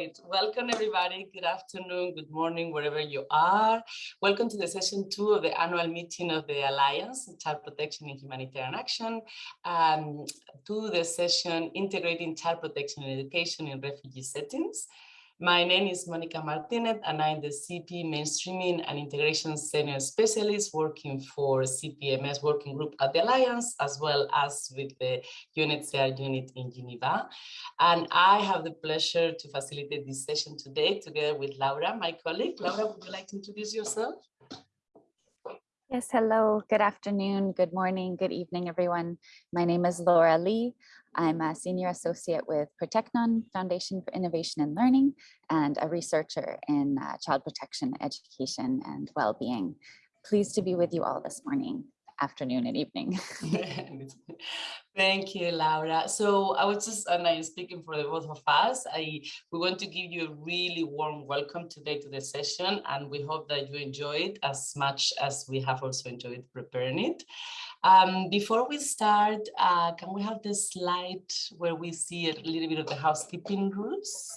Welcome everybody. Good afternoon, good morning, wherever you are. Welcome to the session two of the annual meeting of the Alliance on Child Protection and Humanitarian Action, um, to the session Integrating Child Protection and Education in Refugee Settings. My name is Monica Martinez and I'm the CP Mainstreaming and Integration Senior Specialist working for CPMS Working Group at the Alliance, as well as with the UNHCR unit in Geneva. And I have the pleasure to facilitate this session today together with Laura, my colleague. Laura, would you like to introduce yourself? Yes, hello, good afternoon, good morning, good evening, everyone. My name is Laura Lee. I'm a senior associate with Proteknôn Foundation for Innovation and Learning and a researcher in uh, child protection, education, and well-being. Pleased to be with you all this morning afternoon and evening. Thank you, Laura. So I was just, and I'm speaking for the both of us, I we want to give you a really warm welcome today to the session, and we hope that you enjoy it as much as we have also enjoyed preparing it. Um, before we start, uh, can we have the slide where we see a little bit of the housekeeping rules?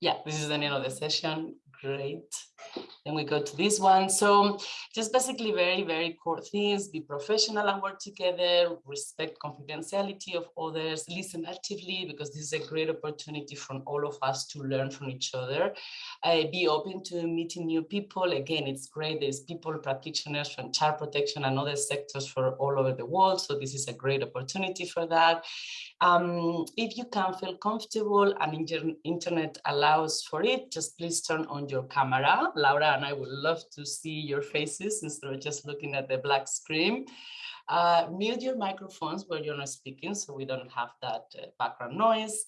Yeah, this is the end of the session. Great. Then we go to this one. So just basically very, very core things, be professional and work together, respect confidentiality of others, listen actively, because this is a great opportunity for all of us to learn from each other. Uh, be open to meeting new people. Again, it's great. There's people, practitioners from child protection and other sectors for all over the world. So this is a great opportunity for that. Um, if you can feel comfortable and internet allows for it, just please turn on your camera. Laura and I would love to see your faces instead of just looking at the black screen. Uh, mute your microphones where you're not speaking so we don't have that uh, background noise.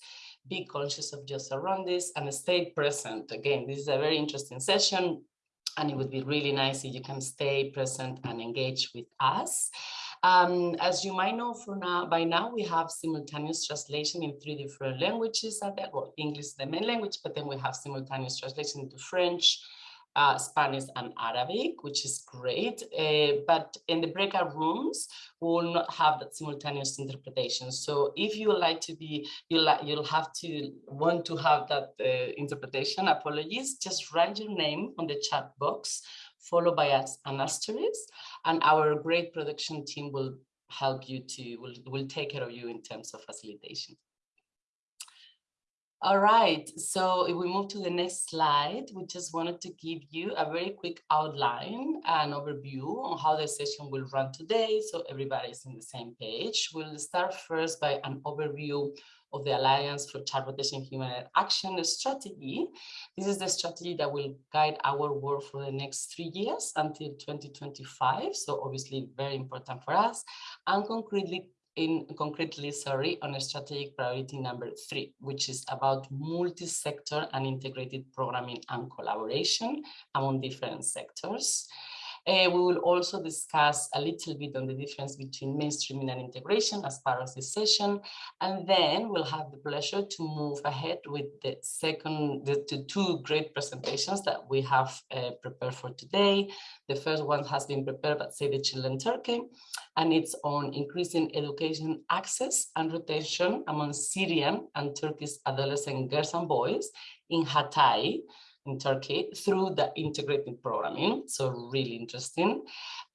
Be conscious of your surroundings and stay present. Again, this is a very interesting session and it would be really nice if you can stay present and engage with us. Um, as you might know for now, by now we have simultaneous translation in three different languages. Well, English is the main language, but then we have simultaneous translation into French, uh, Spanish and Arabic, which is great. Uh, but in the breakout rooms, we will not have that simultaneous interpretation. So if you like to be, you'll, you'll have to want to have that uh, interpretation, apologies, just write your name on the chat box followed by an asterisk, and our great production team will help you to, will, will take care of you in terms of facilitation. All right, so if we move to the next slide, we just wanted to give you a very quick outline and overview on how the session will run today, so everybody's in the same page. We'll start first by an overview of the Alliance for Child Protection Human Action strategy. This is the strategy that will guide our work for the next three years until 2025. So obviously very important for us and concretely in concretely, sorry, on a strategic priority number three, which is about multi-sector and integrated programming and collaboration among different sectors. Uh, we will also discuss a little bit on the difference between mainstreaming and integration as part of this session. And then we'll have the pleasure to move ahead with the second, the, the two great presentations that we have uh, prepared for today. The first one has been prepared by Save the Children Turkey, and it's on increasing education access and retention among Syrian and Turkish adolescent girls and boys in Hatay, in Turkey through the integrated programming. So really interesting.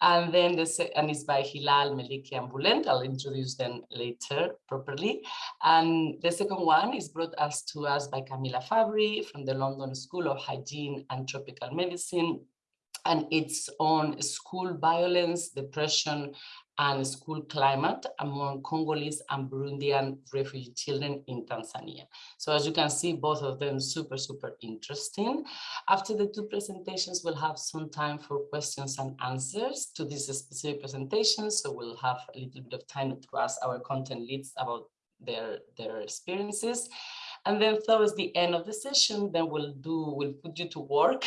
And then the and it's by Hilal, Melike, and Bulent. I'll introduce them later properly. And the second one is brought us to us by Camilla Fabbri from the London School of Hygiene and Tropical Medicine and it's on school violence, depression, and school climate among Congolese and Burundian refugee children in Tanzania. So as you can see, both of them super, super interesting. After the two presentations, we'll have some time for questions and answers to these specific presentations. So we'll have a little bit of time to ask our content leads about their, their experiences. And then towards the end of the session, then we'll do, we'll put you to work.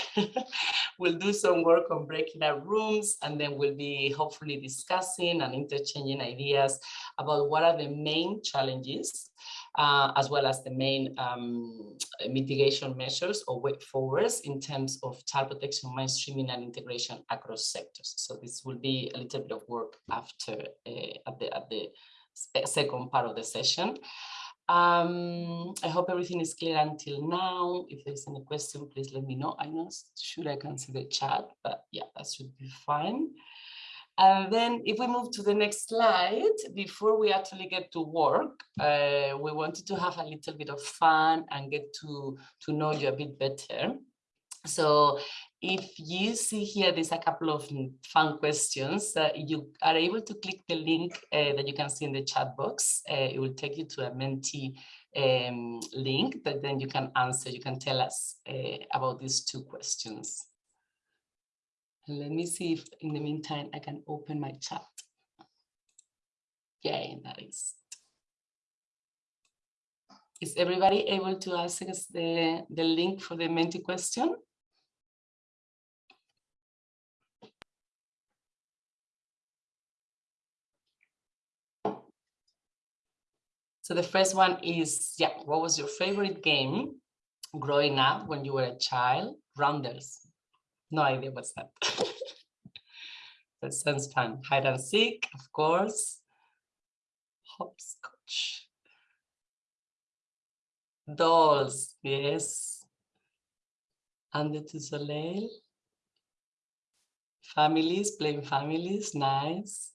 we'll do some work on breaking out rooms, and then we'll be hopefully discussing and interchanging ideas about what are the main challenges, uh, as well as the main um, mitigation measures or way forwards in terms of child protection, mainstreaming and integration across sectors. So this will be a little bit of work after uh, at the at the second part of the session. Um, I hope everything is clear until now. If there's any question, please let me know. I know, sure I can see the chat, but yeah, that should be fine. And then if we move to the next slide, before we actually get to work, uh, we wanted to have a little bit of fun and get to, to know you a bit better. So if you see here, there's a couple of fun questions. Uh, you are able to click the link uh, that you can see in the chat box. Uh, it will take you to a Menti um, link that then you can answer. You can tell us uh, about these two questions. let me see if in the meantime, I can open my chat. Yay, that is. Is everybody able to access the, the link for the Menti question? So the first one is, yeah, what was your favorite game growing up when you were a child? Rounders. No idea what's that. that sounds fun. Hide and seek, of course. Hopscotch. Dolls, yes. Under the Soleil. Families, playing families, nice.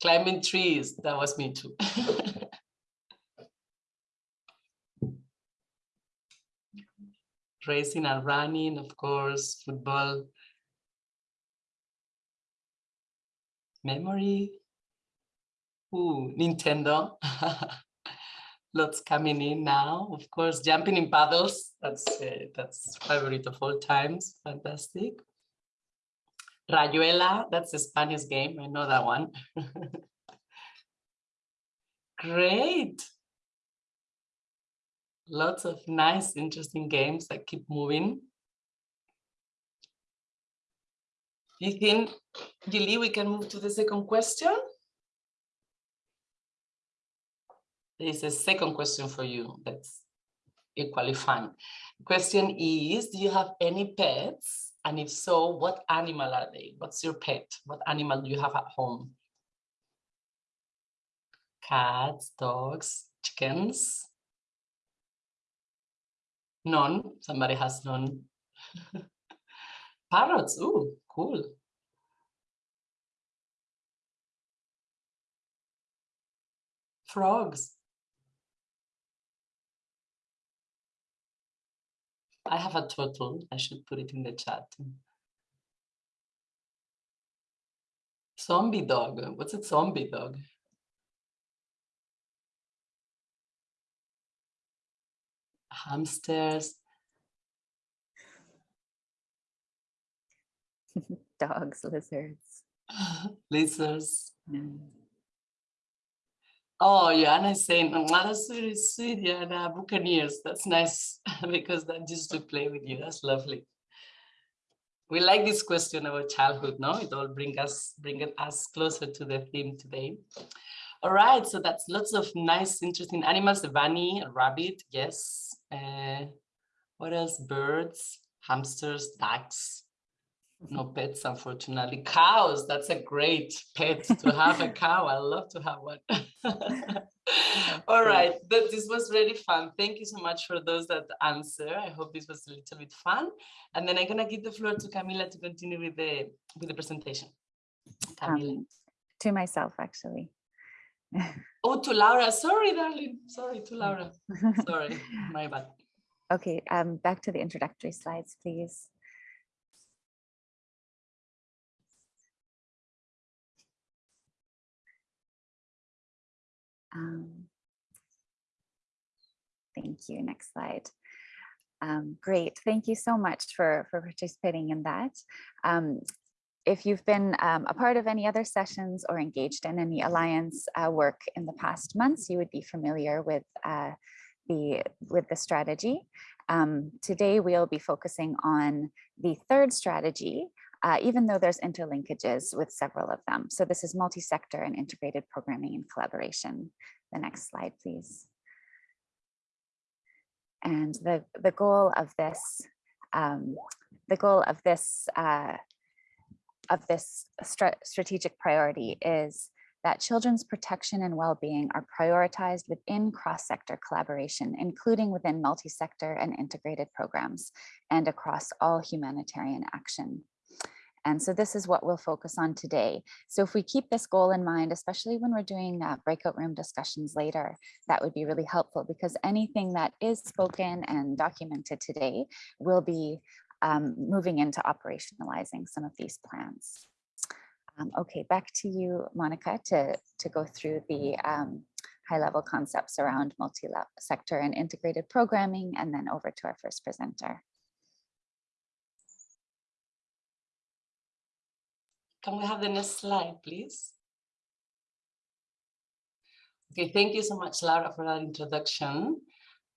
Climbing trees, that was me too. racing and running, of course, football. Memory. Ooh, Nintendo. Lots coming in now. Of course, jumping in paddles. That's uh, that's favorite of all times. Fantastic. Rayuela. That's a Spanish game. I know that one. Great lots of nice, interesting games that keep moving. Do You think, Julie, we can move to the second question? There is a second question for you that's equally fun. Question is, do you have any pets? And if so, what animal are they? What's your pet? What animal do you have at home? Cats, dogs, chickens? None. Somebody has none. Parrots. Ooh, cool. Frogs. I have a turtle. I should put it in the chat. Zombie dog. What's a zombie dog? Hamsters. Dogs, lizards. lizards. Mm. Oh, Joanna is saying, oh, that's very sweet, Joanna, Buccaneers. That's nice because that just to play with you. That's lovely. We like this question about childhood, no? It all bring us, bring us closer to the theme today. All right, so that's lots of nice, interesting animals. The bunny, a rabbit, yes. Uh, what else? Birds, hamsters, ducks. No pets, unfortunately. Cows, that's a great pet to have a cow. I love to have one. All right, this was really fun. Thank you so much for those that answer. I hope this was a little bit fun. And then I'm gonna give the floor to Camila to continue with the with the presentation. Camila. Um, to myself, actually. Oh, to Laura. Sorry, darling. Sorry, to Laura. Sorry, my bad. Okay, um, back to the introductory slides, please. Um, thank you. Next slide. Um, great. Thank you so much for, for participating in that. Um, if you've been um, a part of any other sessions or engaged in any Alliance uh, work in the past months, you would be familiar with uh, the with the strategy. Um, today, we'll be focusing on the third strategy, uh, even though there's interlinkages with several of them. So this is multi-sector and integrated programming and collaboration. The next slide, please. And the, the goal of this, um, the goal of this uh, of this strategic priority is that children's protection and well-being are prioritized within cross-sector collaboration, including within multi-sector and integrated programs and across all humanitarian action. And so this is what we'll focus on today. So if we keep this goal in mind, especially when we're doing uh, breakout room discussions later, that would be really helpful because anything that is spoken and documented today will be um, moving into operationalizing some of these plans. Um, okay, back to you, Monica, to, to go through the um, high-level concepts around multi-sector and integrated programming, and then over to our first presenter. Can we have the next slide, please? Okay, thank you so much, Laura, for that introduction.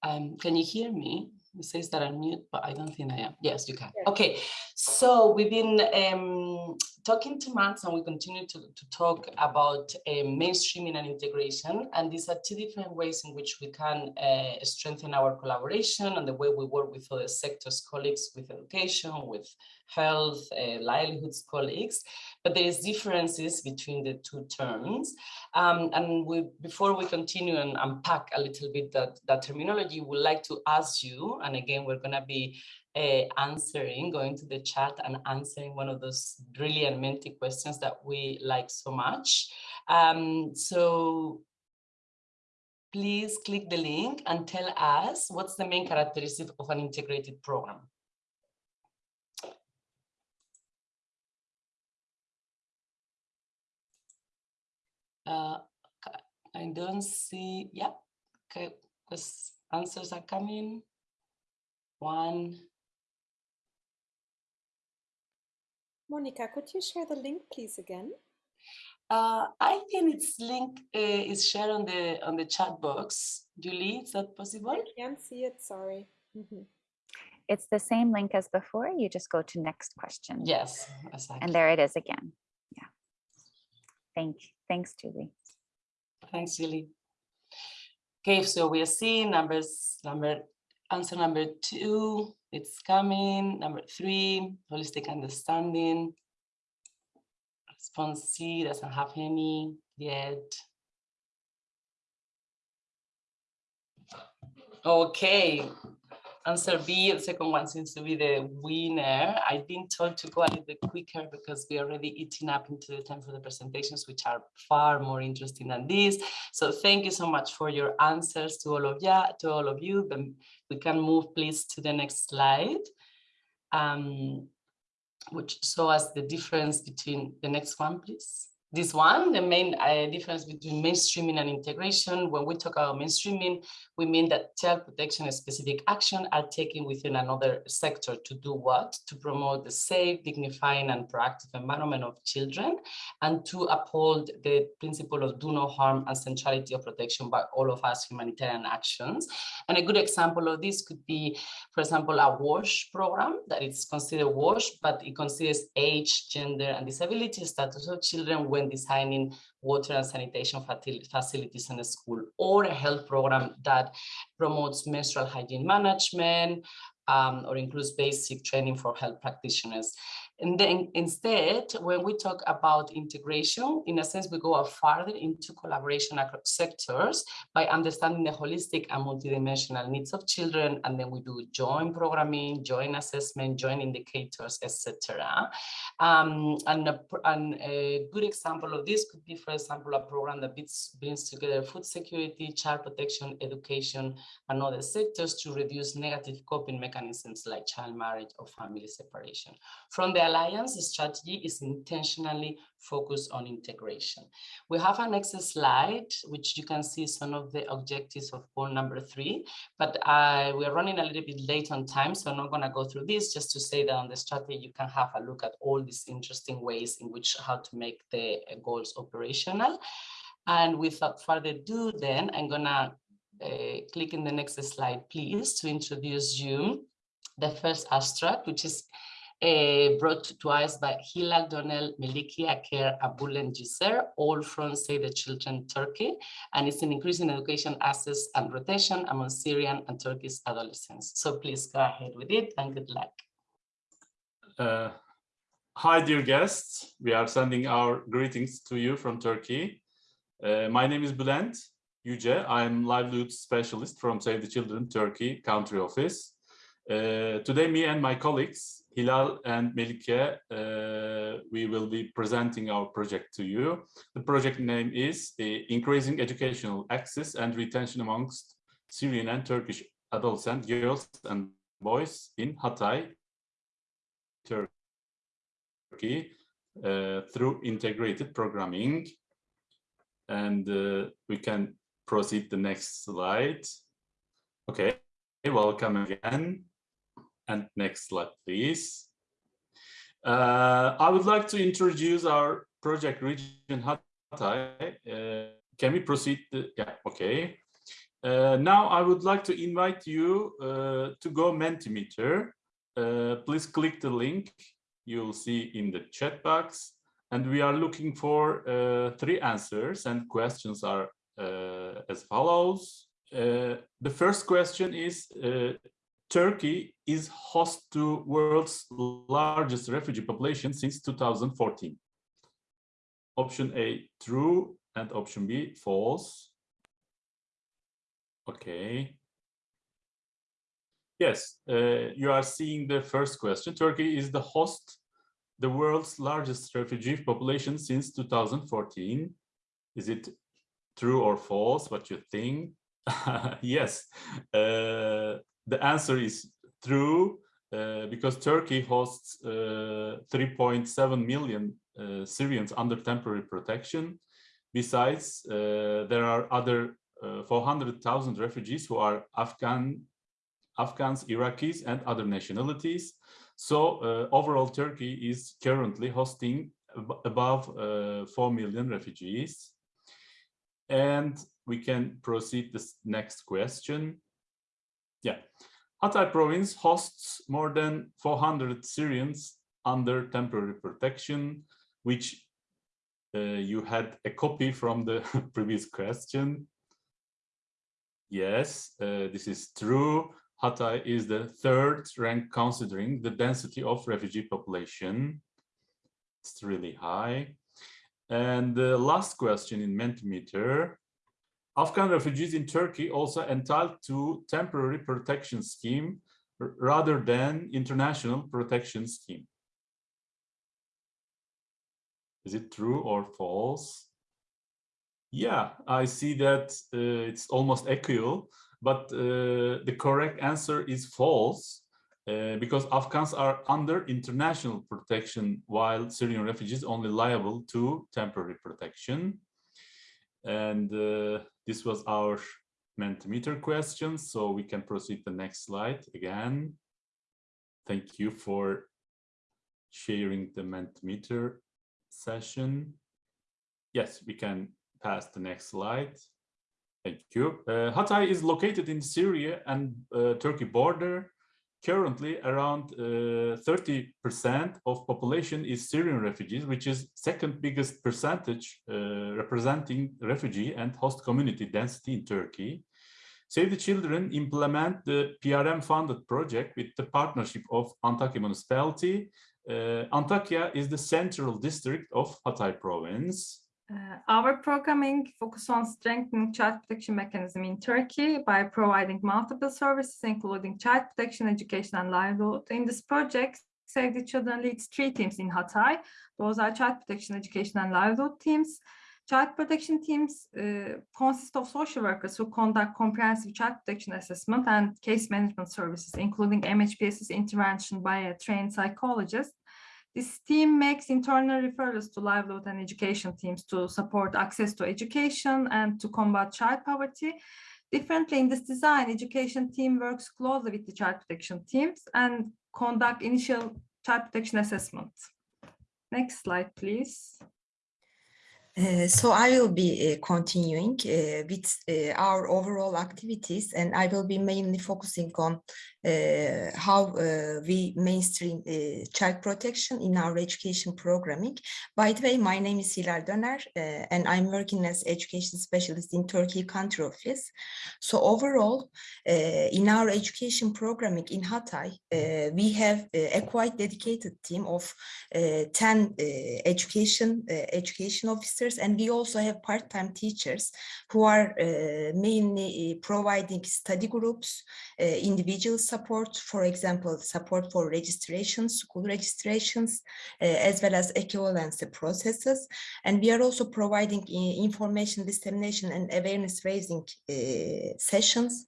Um, can you hear me? It says that I'm mute, but I don't think I am. Yes, you can. Yeah. Okay, so we've been um, talking to months and we continue to, to talk about uh, mainstreaming and integration. And these are two different ways in which we can uh, strengthen our collaboration and the way we work with other sectors, colleagues with education, with health, uh, livelihoods colleagues. But there is differences between the two terms. Um, and we, before we continue and unpack a little bit that, that terminology, we'd like to ask you, and again, we're gonna be uh, answering, going to the chat and answering one of those brilliant Menti questions that we like so much. Um, so please click the link and tell us what's the main characteristic of an integrated program. Uh, I don't see, yeah, okay, because answers are coming. One, Monica, could you share the link, please, again? Uh, I think its link uh, is shared on the on the chat box. Julie, is that possible? I can't see it. Sorry. Mm -hmm. It's the same link as before. You just go to next question. Yes, exactly. And there it is again. Thank. Thanks, Julie. Thanks, Julie. Okay, so we are seeing numbers. Number answer number two it's coming. Number three, holistic understanding. Response C doesn't have any yet. Okay, answer B, the second one seems to be the winner. I've been told to go a little bit quicker because we're already eating up into the time for the presentations, which are far more interesting than this. So thank you so much for your answers to all of you, to all of you. Then we can move please to the next slide. Um, which show us the difference between the next one, please this one, the main uh, difference between mainstreaming and integration. When we talk about mainstreaming, we mean that child protection specific action are taken within another sector to do what? To promote the safe, dignifying and proactive environment of children and to uphold the principle of do no harm and centrality of protection by all of us humanitarian actions. And a good example of this could be, for example, a WASH program that is considered WASH, but it considers age, gender and disability status of children when designing water and sanitation facilities in the school or a health program that promotes menstrual hygiene management um, or includes basic training for health practitioners. And then instead, when we talk about integration, in a sense, we go further into collaboration across sectors by understanding the holistic and multidimensional needs of children. And then we do joint programming, joint assessment, joint indicators, etc. Um, and, a, and a good example of this could be, for example, a program that brings together food security, child protection, education, and other sectors to reduce negative coping mechanisms like child marriage or family separation. From the Alliance strategy is intentionally focused on integration. We have a next slide, which you can see some of the objectives of goal number three, but uh, we're running a little bit late on time, so I'm not gonna go through this, just to say that on the strategy, you can have a look at all these interesting ways in which how to make the goals operational. And without further ado, then I'm gonna uh, click in the next slide, please, to introduce you the first abstract, which is uh, brought to us by Hilal Döner, Melike Aker, Abul and Giser, all from Save the Children Turkey. And it's an increase in education access and rotation among Syrian and Turkish adolescents. So please go ahead with it and good luck. Uh, hi, dear guests. We are sending our greetings to you from Turkey. Uh, my name is Bülent Yüce. I'm livelihood specialist from Save the Children Turkey country office. Uh, today, me and my colleagues, Hilal and Melike, uh, we will be presenting our project to you. The project name is uh, Increasing Educational Access and Retention Amongst Syrian and Turkish Adults and Girls and Boys in Hatay, Turkey, uh, through integrated programming. And uh, we can proceed the next slide. Okay, welcome again. And next slide, please. Uh, I would like to introduce our project region Hatay. Uh, can we proceed? The, yeah, okay. Uh, now I would like to invite you uh, to go Mentimeter. Uh, please click the link you'll see in the chat box. And we are looking for uh, three answers and questions are as follows. the first question is, Turkey is host to world's largest refugee population since 2014. Option A, true, and option B, false. Okay. Yes, uh, you are seeing the first question. Turkey is the host, the world's largest refugee population since 2014. Is it true or false? What you think? yes, uh, the answer is true uh, because Turkey hosts uh, 3.7 million uh, Syrians under temporary protection. Besides, uh, there are other uh, 400,000 refugees who are Afghan, Afghans, Iraqis, and other nationalities. So overall, Turkey is currently hosting ab above 4 million refugees. And we can proceed this next question. Yeah, Hatay province hosts more than 400 Syrians under temporary protection, which uh, you had a copy from the previous question. Yes, uh, this is true. Hatay is the third rank considering the density of refugee population. It's really high. And the last question in Mentimeter, Afghan refugees in Turkey also entitled to temporary protection scheme rather than international protection scheme. Is it true or false? Yeah, I see that uh, it's almost equal, but uh, the correct answer is false uh, because Afghans are under international protection while Syrian refugees only liable to temporary protection. And uh, this was our Mentimeter question, so we can proceed the next slide again. Thank you for sharing the Mentimeter session. Yes, we can pass the next slide. Thank you. Uh, Hatay is located in Syria and uh, Turkey border. Currently, around 30% uh, of population is Syrian refugees, which is second biggest percentage uh, representing refugee and host community density in Turkey. Save the Children implement the PRM funded project with the partnership of Antakya municipality. Uh, Antakya is the central district of Hatay province. Uh, our programming focuses on strengthening child protection mechanism in Turkey by providing multiple services, including child protection, education, and livelihood. In this project, Save the Children leads three teams in Hatay. Those are child protection, education, and livelihood teams. Child protection teams uh, consist of social workers who conduct comprehensive child protection assessment and case management services, including MHPSS intervention by a trained psychologist. This team makes internal referrals to livelihood and education teams to support access to education and to combat child poverty. Differently in this design, education team works closely with the child protection teams and conduct initial child protection assessment. Next slide, please. Uh, so I will be uh, continuing uh, with uh, our overall activities and I will be mainly focusing on uh, how uh, we mainstream child protection in our education programming. By the way, my name is Hilal Döner and I'm working as education specialist in Turkey country office. So overall, in our education programming in Hatay, we have a quite dedicated team of 10 education education officers and we also have part-time teachers who are uh, mainly uh, providing study groups, uh, individual support, for example, support for registrations, school registrations, uh, as well as equivalency processes. And we are also providing uh, information dissemination and awareness raising uh, sessions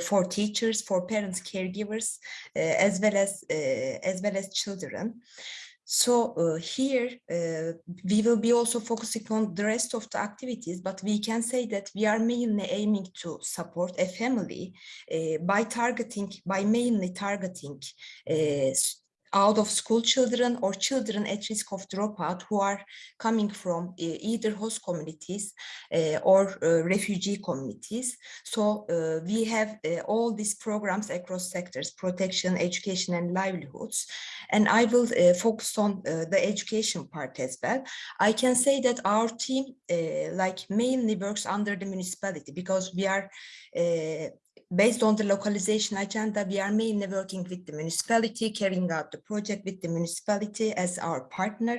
for teachers, for parents, caregivers, as well as as well as children. So uh, here uh, we will be also focusing on the rest of the activities, but we can say that we are mainly aiming to support a family uh, by targeting, by mainly targeting out of school children or children at risk of dropout who are coming from uh, either host communities uh, or uh, refugee communities. So we have all these programs across sectors, protection, education and livelihoods. And I will focus on the education part as well. I can say that our team like mainly works under the municipality because we are based on the localization agenda, we are mainly working with the municipality, carrying out the project with the municipality as our partner.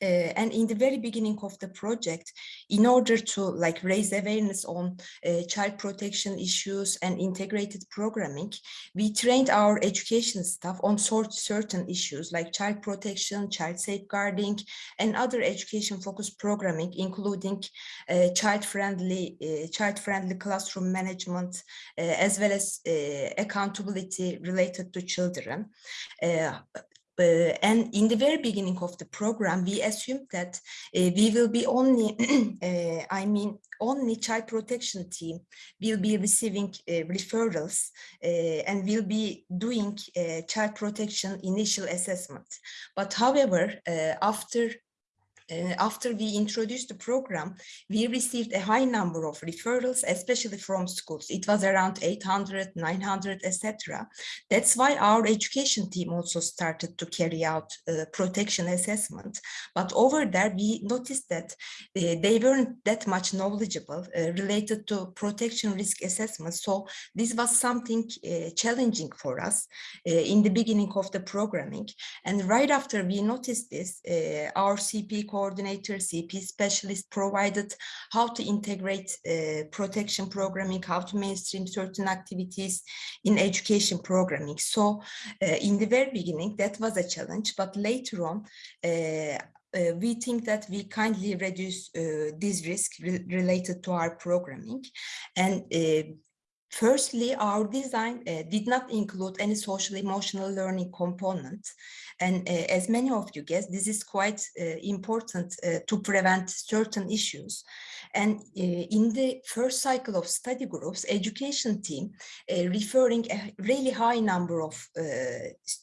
Uh, and in the very beginning of the project, in order to like raise awareness on uh, child protection issues and integrated programming, we trained our education staff on sort certain issues like child protection, child safeguarding, and other education focused programming, including uh, child-friendly uh, child-friendly classroom management, uh, as well as uh, accountability related to children. Uh, and in the very beginning of the program, we assumed that uh, we will be only, uh, I mean, only child protection team will be receiving referrals and will be doing child protection initial assessment. But however, after after we introduced the program, we received a high number of referrals, especially from schools. It was around 800, 900, etc. That's why our education team also started to carry out uh, protection assessment. But over there, we noticed that uh, they weren't that much knowledgeable uh, related to protection risk assessment. So this was something uh, challenging for us uh, in the beginning of the programming. And right after we noticed this, uh, our CP coordinator, CP specialist provided how to integrate uh, protection programming, how to mainstream certain activities in education programming. So uh, in the very beginning, that was a challenge, but later on, uh, uh, we think that we kindly reduce uh, this risk re- related to our programming. And uh, Firstly, our design uh, did not include any social emotional learning component. And uh, as many of you guess, this is quite uh, important uh, to prevent certain issues. And uh, in the first cycle of study groups, education team uh, referring a really high number of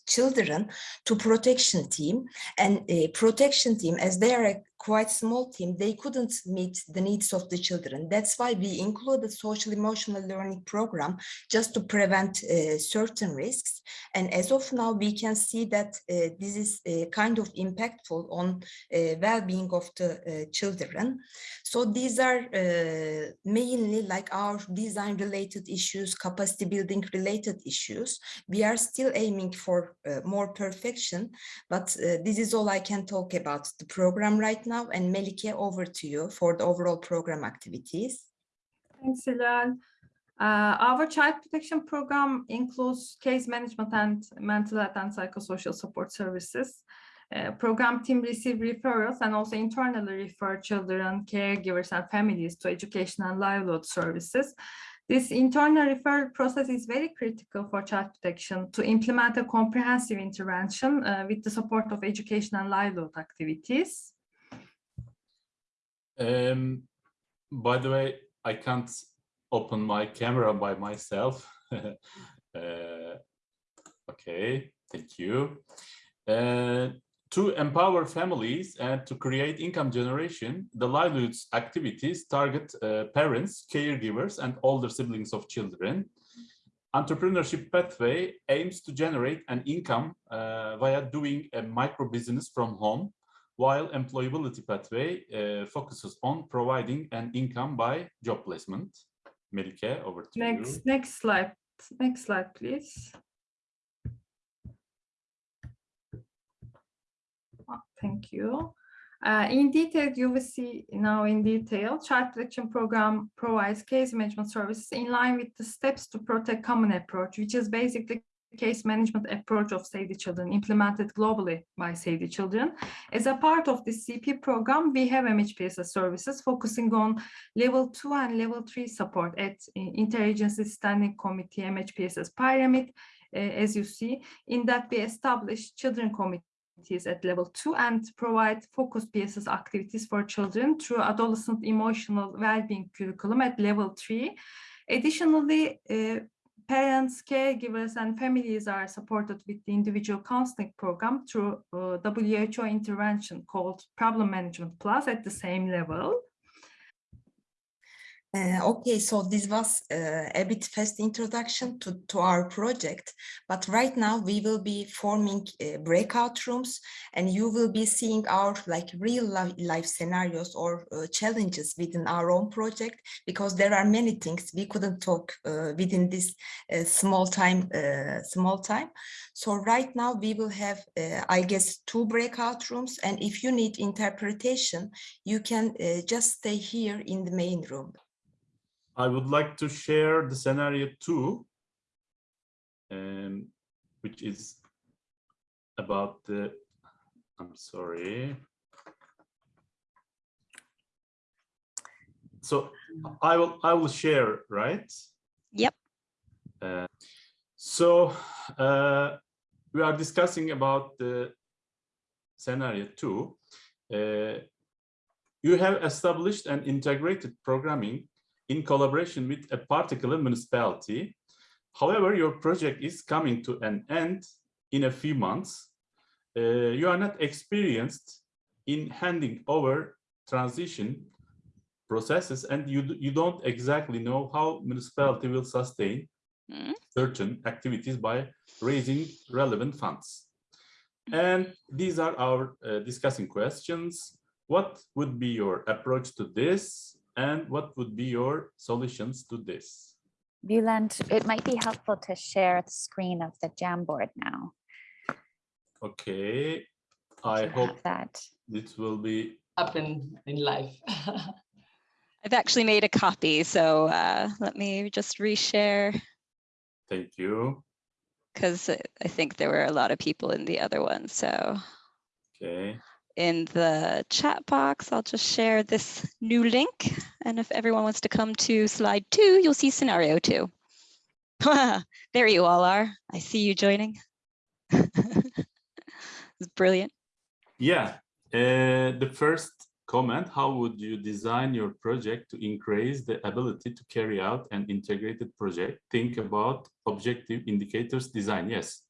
children to protection team and protection team as they are quite small team, they couldn't meet the needs of the children. That's why we include included social emotional learning program just to prevent uh, certain risks. And as of now, we can see that uh, this is uh, kind of impactful on uh, well-being of the uh, children. So these are uh, mainly like our design related issues, capacity building related issues. We are still aiming for more perfection, but this is all I can talk about the program right now. And Melike, over to you for the overall program activities. Thanks, Hilal. Uh, our child protection program includes case management and mental health and psychosocial support services. Uh, program team receive referrals and also internally refer children, caregivers, and families to education and livelihood services. This internal referral process is very critical for child protection to implement a comprehensive intervention uh, with the support of education and livelihood activities. Um, by the way, I can't open my camera by myself. Uh, okay, thank you. Uh, to empower families and to create income generation, the livelihoods activities target uh, parents, caregivers, and older siblings of children. Entrepreneurship Pathway aims to generate an income uh, via doing a micro business from home, while Employability Pathway uh, focuses on providing an income by job placement. Melike, over to you. Next, next slide, next slide, please. Oh, Thank you. Uh, in detail, you will see now in detail, child protection program provides case management services in line with the steps to protect common approach, which is basically case management approach of Save the Children implemented globally by Save the Children. As a part of the CP program, we have MHPSS services focusing on level two and level three support at uh, Interagency Standing Committee MHPSS pyramid. Uh, as you see, in that we establish children committees at level two and provide focused PSS activities for children through adolescent emotional well-being curriculum at level three. Additionally, uh, parents, caregivers, and families are supported with the individual counseling program through uh, WHO intervention called Problem Management Plus at the same level. Uh, okay, so this was uh, a bit fast introduction to, to our project, but right now we will be forming uh, breakout rooms and you will be seeing our like real life, scenarios or uh, challenges within our own project because there are many things we couldn't talk uh, within this uh, small time, small time. So right now we will have, I guess, two breakout rooms and if you need interpretation, you can just stay here in the main room. I would like to share the scenario two, um, which is about the, I'm sorry. So I will, I will share, right? Yep. Uh, so uh, we are discussing about the scenario two. Uh, you have established an integrated programming in collaboration with a particular municipality. However, your project is coming to an end in a few months. Uh, you are not experienced in handing over transition processes and you, you don't exactly know how municipality will sustain Mm. certain activities by raising relevant funds. And these are our uh, discussing questions. What would be your approach to this? And what would be your solutions to this? Bülent, it might be helpful to share the screen of the Jamboard now. Okay, I hope that. this will be, Happen in life. I've actually made a copy, so uh, let me just reshare thank you. because I think there were a lot of people in the other one. So Okay, in the chat box, I'll just share this new link. And if everyone wants to come to slide two, you'll see scenario two. there you all are. I see you joining. it's brilliant. yeah, uh, the first comment, how would you design your project to increase the ability to carry out an integrated project? Think about objective indicators design, yes.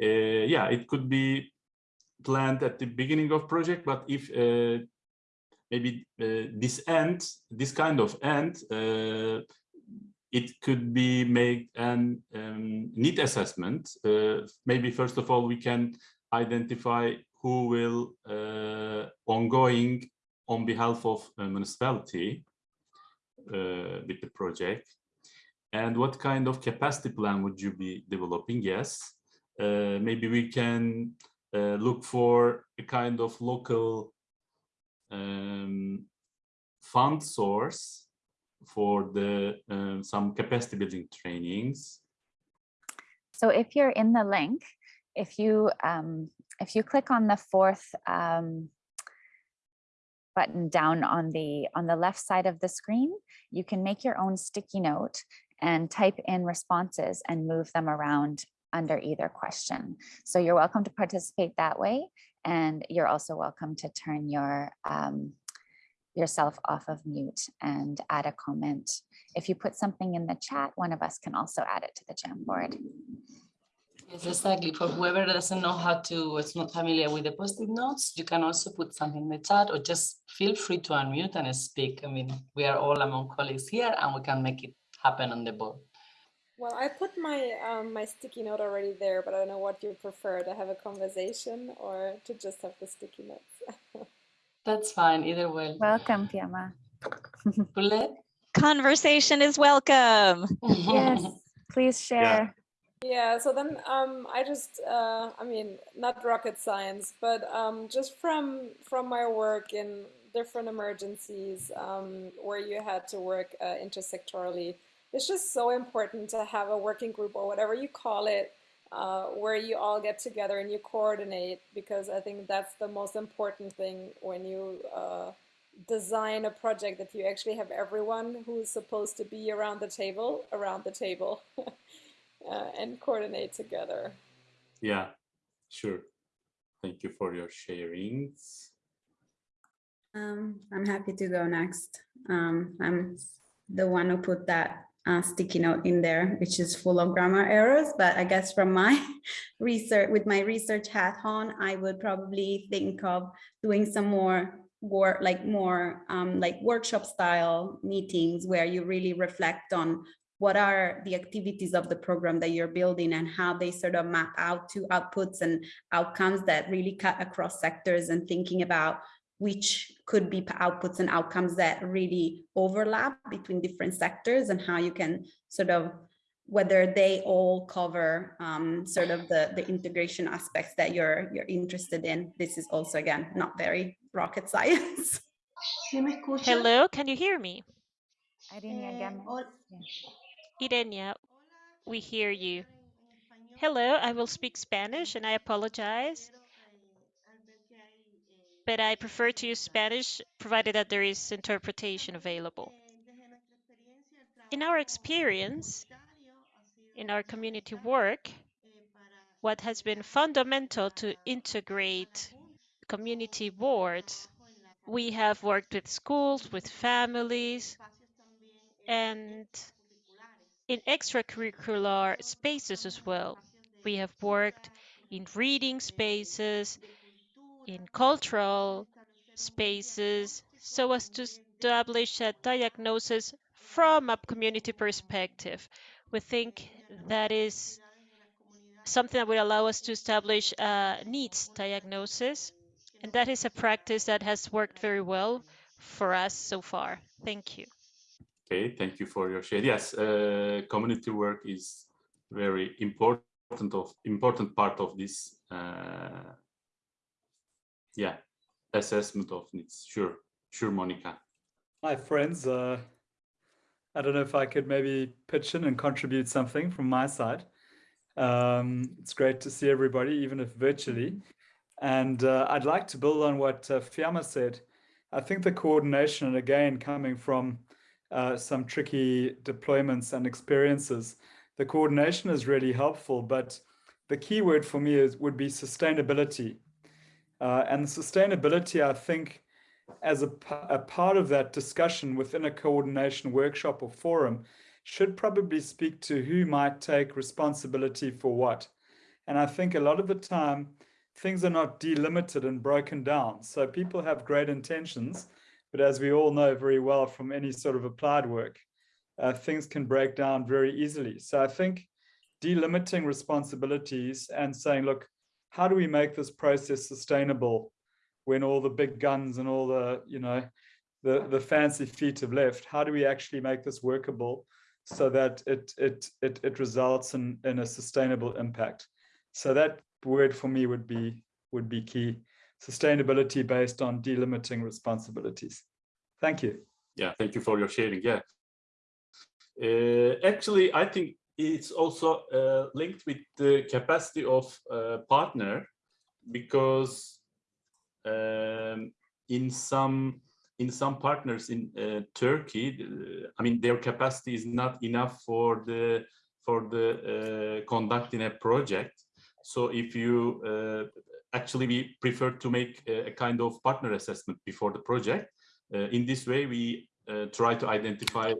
Uh, yeah, it could be planned at the beginning of project, but if uh, maybe uh, this end, this kind of end, uh, it could be made an um, need assessment. Uh, maybe first of all, we can identify who will uh, ongoing on behalf of municipality uh, with the project. And what kind of capacity plan would you be developing? Yes, maybe we can look for a kind of local um, fund source for the uh, some capacity building trainings. So if you're in the link, if you um, if you click on the fourth um, button down on the on the left side of the screen, you can make your own sticky note and type in responses and move them around under either question. So you're welcome to participate that way. And you're also welcome to turn your um, yourself off of mute and add a comment. If you put something in the chat, one of us can also add it to the Jamboard. Yes, exactly. For whoever doesn't know how to, is not familiar with the post-it notes, you can also put something in the chat or just feel free to unmute and speak. I mean, we are all among colleagues here and we can make it happen on the board. Well, I put my um, my sticky note already there, but I don't know what you prefer to have a conversation or to just have the sticky notes. That's fine, either way. Welcome, Fiamma. Bullet? Conversation is welcome. Yes, please share. Yeah, so then um, I just, uh, I mean, not rocket science, but um, just from from my work in different emergencies um, where you had to work uh, intersectorally, it's just so important to have a working group or whatever you call it, uh, where you all get together and you coordinate, because I think that's the most important thing when you uh, design a project that you actually have everyone who is supposed to be around the table around the table. uh, and coordinate together. Yeah, sure. Thank you for your sharings. Um, I'm happy to go next. Um, I'm the one who put that uh, sticky note in there, which is full of grammar errors. But I guess from my research, with my research hat on, I would probably think of doing some more work, like more um, like workshop style meetings where you really reflect on what are the activities of the program that you're building and how they sort of map out to outputs and outcomes that really cut across sectors and thinking about which could be outputs and outcomes that really overlap between different sectors and how you can sort of whether they all cover um, sort of the, the integration aspects that you're you're interested in. This is also, again, not very rocket science. Hello, can you hear me? Irene again. Irenia, we hear you. Hello, I will speak Spanish and I apologize. But I prefer to use Spanish provided that there is interpretation available. In our experience, in our community work, what has been fundamental to integrate community boards, we have worked with schools, with families, and in extracurricular spaces as well. We have worked in reading spaces, in cultural spaces, so as to establish a diagnosis from a community perspective. We think that is something that would allow us to establish a needs diagnosis. And that is a practice that has worked very well for us so far. Thank you. Okay, thank you for your share. Yes, uh, community work is very important of important part of this. Uh, yeah, assessment of needs. Sure, sure, Monica. Hi, friends. Uh, I don't know if I could maybe pitch in and contribute something from my side. Um, it's great to see everybody, even if virtually. And uh, I'd like to build on what uh, Fiamma said. I think the coordination, and again, coming from uh, some tricky deployments and experiences, the coordination is really helpful, but the key word for me is would be sustainability. Uh, and sustainability, I think, as a, a part of that discussion within a coordination workshop or forum, should probably speak to who might take responsibility for what. And I think a lot of the time, things are not delimited and broken down. So people have great intentions, but as we all know very well from any sort of applied work, uh, things can break down very easily. So I think delimiting responsibilities and saying, look, how do we make this process sustainable when all the big guns and all the, you know, the, the fancy feet have left? How do we actually make this workable so that it, it, it, it results in, in a sustainable impact? So that word for me would be, would be key. Sustainability based on delimiting responsibilities. Thank you. Yeah, thank you for your sharing. Yeah. Uh, actually, I think it's also uh, linked with the capacity of uh, partner because um, in some in some partners in uh, Turkey, I mean their capacity is not enough for the for the uh, conducting a project. So if you uh, actually we prefer to make a, kind of partner assessment before the project. Uh, in this way, we try to identify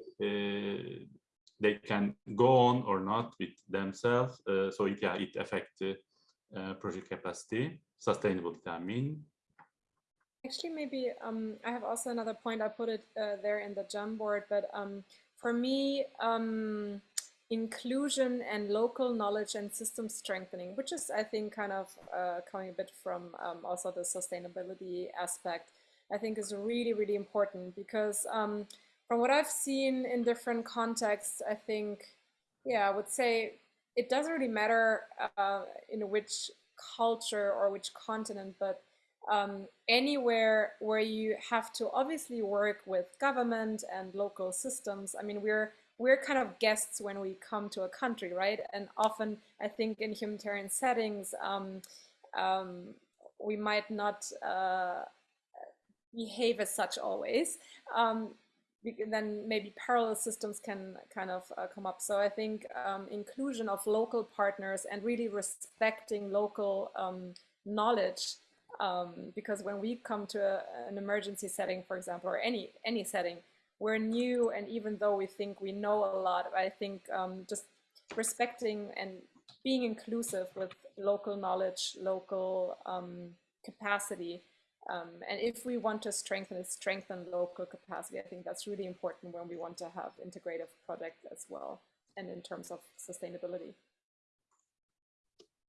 they can go on or not with themselves. Uh, so it, yeah, it affects uh, project capacity, sustainability, I mean. Actually, maybe um, I have also another point. I put it uh, there in the Jamboard, but um, for me, um, inclusion and local knowledge and system strengthening, which is, I think, kind of uh, coming a bit from um, also the sustainability aspect, I think is really, really important because um, from what I've seen in different contexts, I think, yeah, I would say it doesn't really matter uh, in which culture or which continent, but um, anywhere where you have to obviously work with government and local systems. I mean, we're we're kind of guests when we come to a country, right? And often, I think in humanitarian settings, um, um, we might not uh, behave as such always. Then maybe parallel systems can kind of uh, come up. So I think um, inclusion of local partners and really respecting local um, knowledge um, because when we come to a, an emergency setting, for example, or any any setting, we're new, and even though we think we know a lot, I think um, just respecting and being inclusive with local knowledge, local um, capacity, um, and if we want to strengthen strengthen local capacity, I think that's really important when we want to have integrative projects as well, and in terms of sustainability.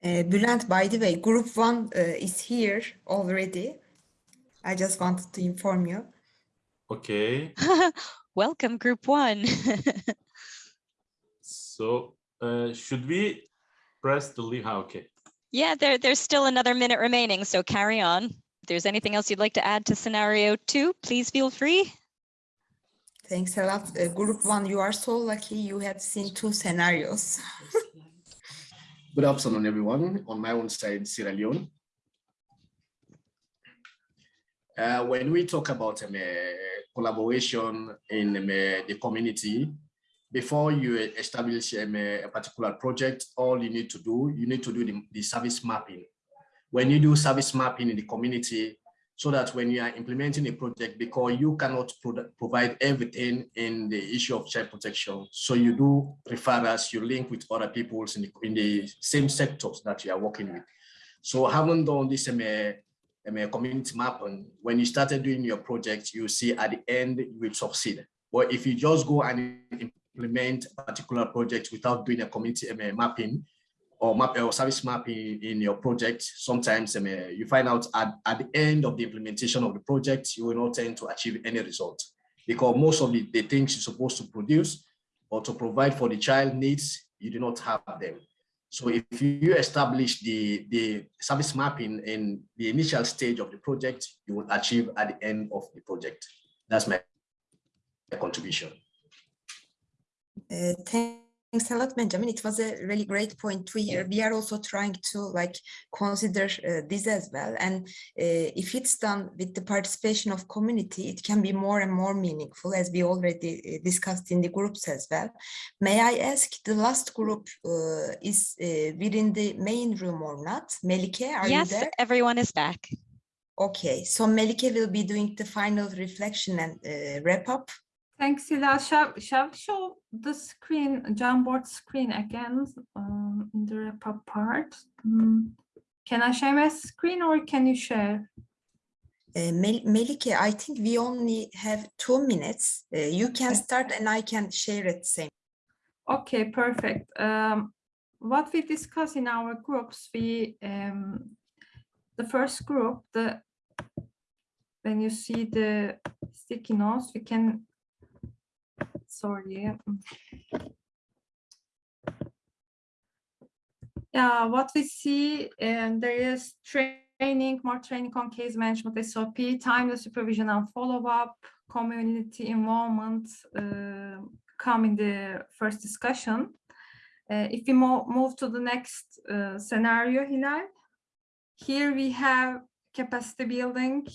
Uh, Bülent, by the way, group one uh, is here already. I just wanted to inform you. Okay. Welcome, group one. so uh, should we press the link? Ah, okay. Yeah, there, there's still another minute remaining, so carry on. If there's anything else you'd like to add to scenario two, please feel free. Thanks a lot. Uh, group one, you are so lucky you have seen two scenarios. Good afternoon, everyone. On my own side, Sierra Leone. Uh, when we talk about um, uh, collaboration in um, uh, the community, before you establish um, a particular project, all you need to do, you need to do the, the service mapping. When you do service mapping in the community, so that when you are implementing a project, because you cannot pro provide everything in the issue of child protection, so you do referrals, you link with other people in the, in the same sectors that you are working with. So having done this um, um, community mapping, when you started doing your project, you see at the end you will succeed. But if you just go and implement a particular project without doing a community um, mapping, or map or service mapping in in your project, sometimes um, uh, you find out at, at the end of the implementation of the project, you will not tend to achieve any result because most of the, the things you're supposed to produce or to provide for the child needs, you do not have them. So if you establish the, the service mapping in the initial stage of the project, you will achieve at the end of the project. That's my contribution. Uh, thank Thanks a lot, Benjamin. It was a really great point to hear. We are also trying to like consider uh, this as well. And uh, if it's done with the participation of community, it can be more and more meaningful as we already uh, discussed in the groups as well. May I ask the last group uh, is uh, within the main room or not? Melike, are yes, you there? everyone is back. Okay, so Melike will be doing the final reflection and uh, wrap up. Thanks, Ila. Shall, shall we show the screen, Jamboard screen again um, in the wrap-up part? Um, can I share my screen or can you share? Uh, Mel Melike, I think we only have two minutes. Uh, you can start and I can share it same. Okay, perfect. Um, what we discuss in our groups, we um, the first group, the when you see the sticky notes, we can sorry. Yeah, what we see, and there is training, more training on case management, SOP, timely supervision and follow-up, community involvement uh, come in the first discussion. Uh, if we mo move to the next uh, scenario, Hilal, here we have capacity building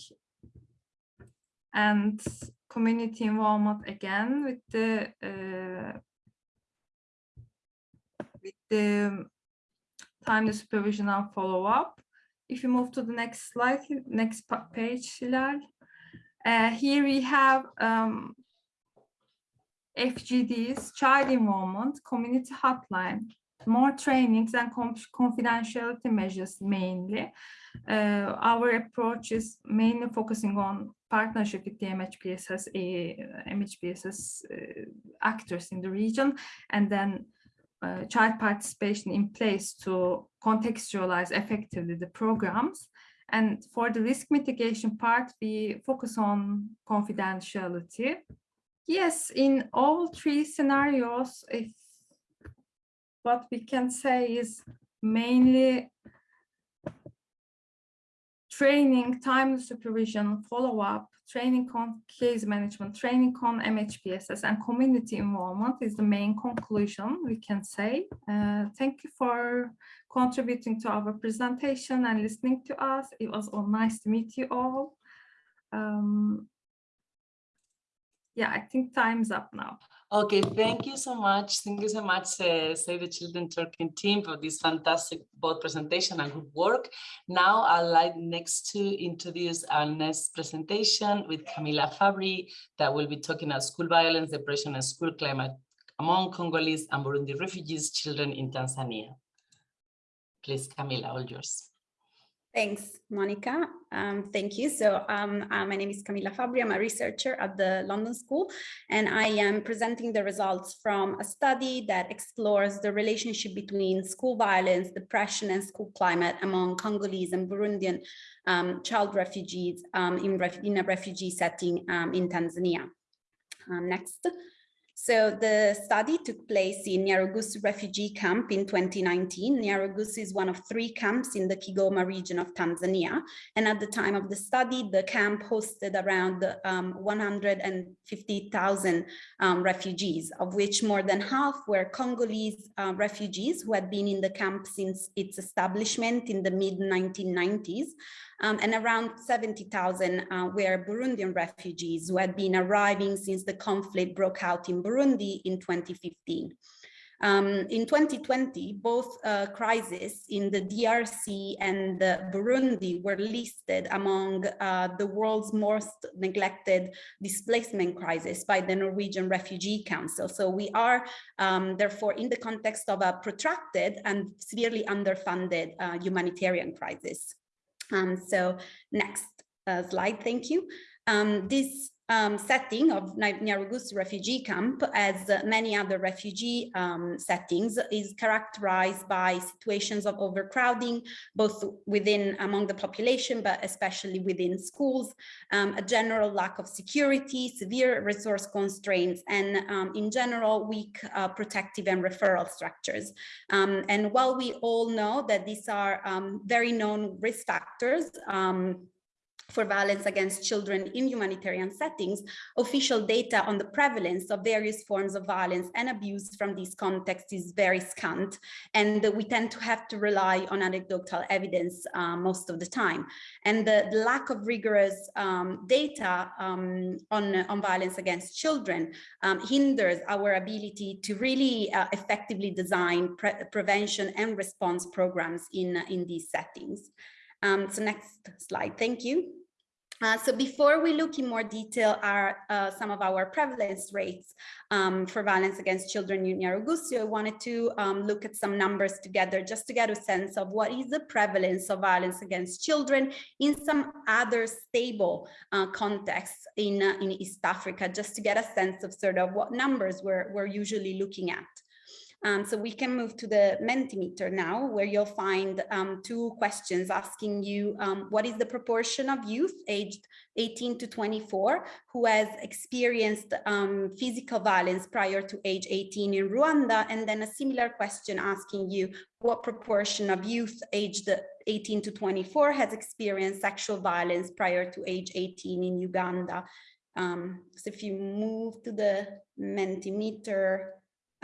and community involvement again with the uh, with the timely supervision and follow up. If you move to the next slide, next page, Hilal. Uh, here we have um, FGDs, child involvement, community hotline, more trainings and confidentiality measures mainly. Uh, our approach is mainly focusing on partnership with the MHPSS, MHPSS uh, actors in the region, and then uh, child participation in place to contextualize effectively the programs. And for the risk mitigation part, we focus on confidentiality. Yes, in all three scenarios, if what we can say is mainly training, timely supervision, follow-up, training on case management, training on MHPSS and community involvement is the main conclusion we can say. Uh, thank you for contributing to our presentation and listening to us. It was all nice to meet you all. Um, yeah, I think time's up now. Okay, thank you so much. Thank you so much, uh, Save the Children Turkey team for this fantastic both presentation and good work. Now I'd like next to introduce our next presentation with Camilla Fabbri that will be talking about school violence, depression and school climate among Congolese and Burundi refugees children in Tanzania. Please, Camilla, all yours. Thanks, Monica. Um, thank you. So um, uh, my name is Camilla Fabbri. I'm a researcher at the London School, and I am presenting the results from a study that explores the relationship between school violence, depression, and school climate among Congolese and Burundian um, child refugees um, in, ref in, a refugee setting um, in Tanzania. Um, next. So the study took place in Nyarugusu refugee camp in 2019. Nyarugusu is one of three camps in the Kigoma region of Tanzania. And at the time of the study, the camp hosted around um, 150,000 um, refugees, of which more than half were Congolese uh, refugees who had been in the camp since its establishment in the mid 1990s um, and around 70,000 uh, were Burundian refugees who had been arriving since the conflict broke out in Burundi in 2015. Um, in 2020, both uh, crises in the DRC and the Burundi were listed among uh, the world's most neglected displacement crisis by the Norwegian Refugee Council. So we are um, therefore in the context of a protracted and severely underfunded uh, humanitarian crisis. Um, so next uh, slide, thank you. Um, this um, setting of Nyarugusu refugee camp, as many other refugee um, settings, is characterized by situations of overcrowding, both within among the population, but especially within schools, um, a general lack of security, severe resource constraints, and um, in general, weak uh, protective and referral structures. Um, and while we all know that these are um, very known risk factors, for violence against children in humanitarian settings, official data on the prevalence of various forms of violence and abuse from these contexts is very scant, and we tend to have to rely on anecdotal evidence uh, most of the time. And the, the lack of rigorous um, data um, on, on violence against children um, hinders our ability to really uh, effectively design pre prevention and response programs in, in these settings. Um, so next slide, thank you. Uh, so before we look in more detail at uh, some of our prevalence rates um, for violence against children in Nyarugusu, I wanted to um, look at some numbers together just to get a sense of what is the prevalence of violence against children in some other stable uh, contexts in, uh, in East Africa, just to get a sense of sort of what numbers we're, we're usually looking at. Um, so we can move to the Mentimeter now, where you'll find um, two questions asking you um, what is the proportion of youth aged 18 to 24 who has experienced um, physical violence prior to age 18 in Rwanda, and then a similar question asking you what proportion of youth aged 18 to 24 has experienced sexual violence prior to age 18 in Uganda. Um, so if you move to the Mentimeter,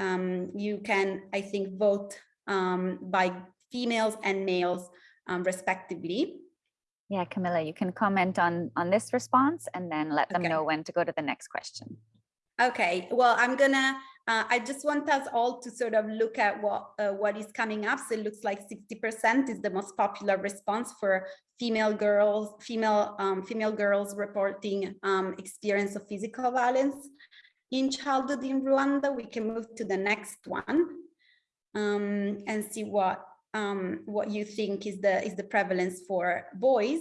um, you can, I think, vote um, by females and males um, respectively. Yeah, Camilla, you can comment on, on this response and then let them Okay. know when to go to the next question. Okay, well, I'm gonna, uh, I just want us all to sort of look at what uh, what is coming up. So it looks like 60% is the most popular response for female girls, female um, female girls reporting um, experience of physical violence in childhood in Rwanda. We can move to the next one um, and see what um, what you think is the is the prevalence for boys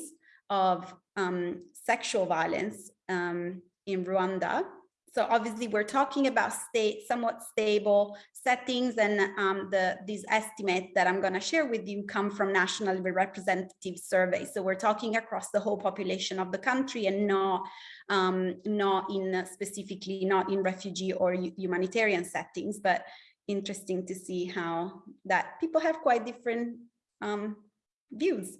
of um, sexual violence um, in Rwanda. So obviously we're talking about state somewhat stable settings and um, the these estimates that I'm going to share with you come from nationally representative surveys. So we're talking across the whole population of the country and not um, not in specifically not in refugee or humanitarian settings, but interesting to see how that people have quite different um, views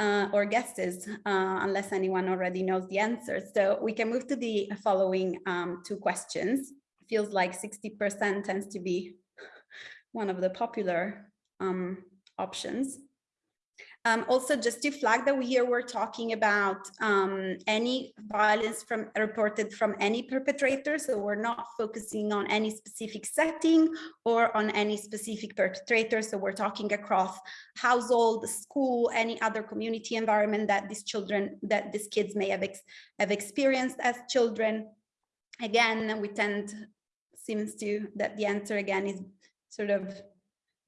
uh, or guesses, uh, unless anyone already knows the answer. So we can move to the following um, two questions. Feels like 60% tends to be one of the popular um, options. Um, also, just to flag that we here we're talking about um, any violence from reported from any perpetrator. So we're not focusing on any specific setting or on any specific perpetrator. So we're talking across household, school, any other community environment that these children, that these kids may have, ex have experienced as children. Again, we tend, seems to, that the answer again is sort of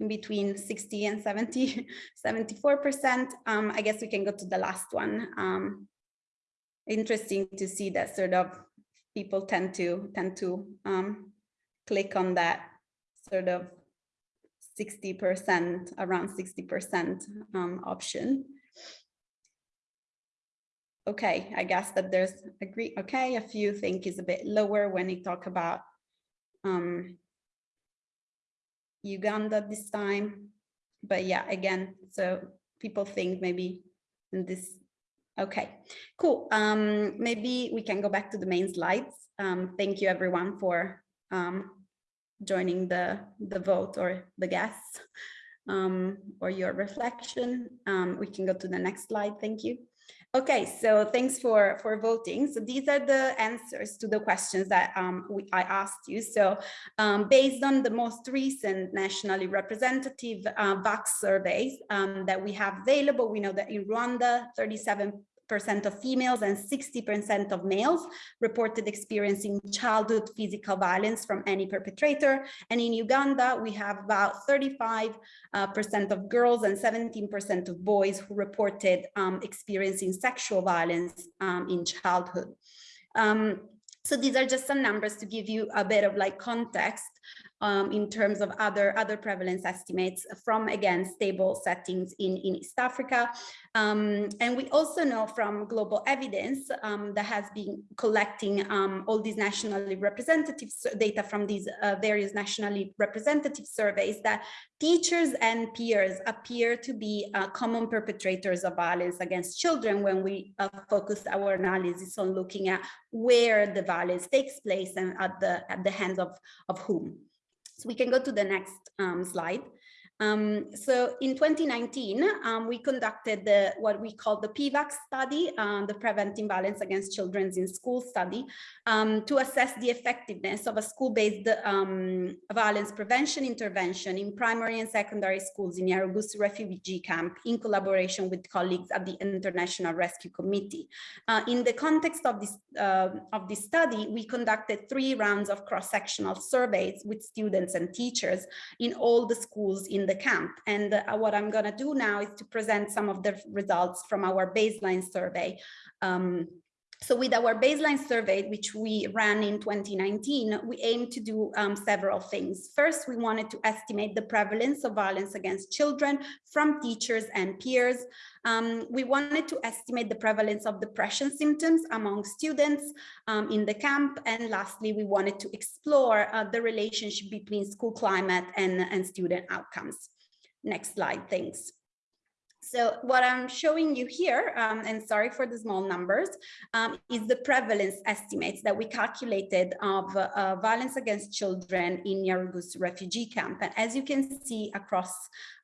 in between 60 and 70, 74%. Um, I guess we can go to the last one. Um, interesting to see that sort of people tend to tend to um, click on that sort of 60%, around 60% um, option. Okay, I guess that there's agree. Okay, a few think is a bit lower when we talk about um, Uganda this time. But yeah, again, so people think maybe in this. Okay, cool. Um, maybe we can go back to the main slides. Um, thank you everyone for um, joining the, the vote or the guess um, or your reflection. Um, we can go to the next slide. Thank you. Okay, so thanks for, for voting. So these are the answers to the questions that um, we, I asked you. So um, based on the most recent nationally representative uh, VACS surveys um, that we have available, we know that in Rwanda, 37 percent of females and 60% of males reported experiencing childhood physical violence from any perpetrator. And in Uganda, we have about 35% uh, of girls and 17% of boys who reported um, experiencing sexual violence um, in childhood. Um, so these are just some numbers to give you a bit of like context um, in terms of other, other prevalence estimates from, again, stable settings in, in East Africa. Um, and we also know from global evidence um, that has been collecting um, all these nationally representative data from these uh, various nationally representative surveys that teachers and peers appear to be uh, common perpetrators of violence against children when we uh, focus our analysis on looking at where the violence takes place and at the, at the hands of, of whom. So we can go to the next um, slide. Um, so in 2019, um, we conducted the what we call the PVACS study, uh, the Preventing Violence Against Children in School study, um, to assess the effectiveness of a school-based um, violence prevention intervention in primary and secondary schools in Nyarugusu refugee camp in collaboration with colleagues at the International Rescue Committee. Uh, in the context of this, uh, of this study, we conducted three rounds of cross-sectional surveys with students and teachers in all the schools in the the camp. And uh, what I'm going to do now is to present some of the results from our baseline survey. Um, so with our baseline survey, which we ran in 2019, we aimed to do um, several things. First, we wanted to estimate the prevalence of violence against children from teachers and peers. Um, we wanted to estimate the prevalence of depression symptoms among students um, in the camp. And lastly, we wanted to explore uh, the relationship between school climate and, and student outcomes. Next slide, thanks. So what I'm showing you here, um, and sorry for the small numbers, um, is the prevalence estimates that we calculated of uh, violence against children in Nyarugusu refugee camp. And as you can see across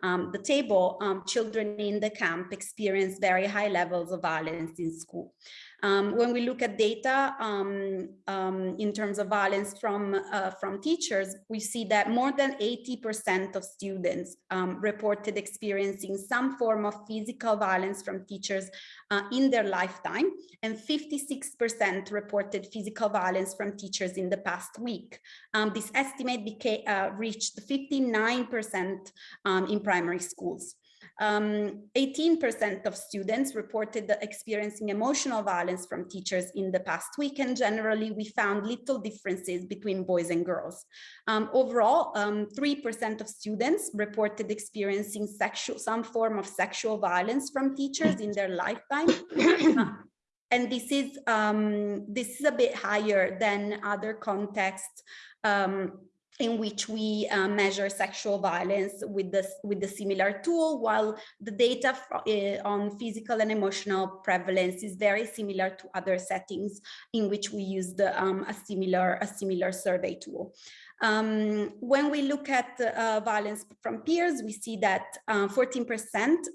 um, the table, um, children in the camp experience very high levels of violence in school. Um, when we look at data um, um, in terms of violence from, uh, from teachers, we see that more than 80% of students um, reported experiencing some form of physical violence from teachers uh, in their lifetime, and 56% reported physical violence from teachers in the past week. Um, this estimate became, uh, reached 59% um, in primary schools. 18% um, of students reported experiencing emotional violence from teachers in the past week, and generally we found little differences between boys and girls. Um, overall, 3% um, of students reported experiencing sexual, some form of sexual violence from teachers in their lifetime. and this is um, this is a bit higher than other contexts um, in which we uh, measure sexual violence with the, with the similar tool, while the data uh, on physical and emotional prevalence is very similar to other settings in which we used um, a similar a similar survey tool. Um, when we look at uh, violence from peers, we see that 14%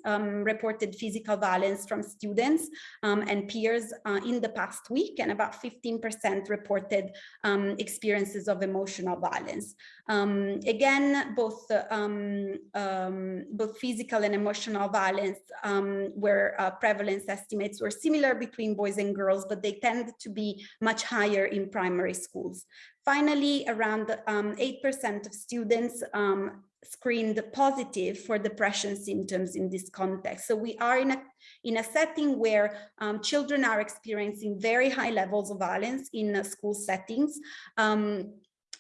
uh, um, reported physical violence from students um, and peers uh, in the past week, and about 15% reported um, experiences of emotional violence. Um, again, both um, both physical and emotional violence where uh, prevalence estimates were similar between boys and girls, but they tend to be much higher in primary schools. Finally, around 8% um, of students um, screened positive for depression symptoms in this context. So we are in a, in a setting where um, children are experiencing very high levels of violence in uh, school settings. Um,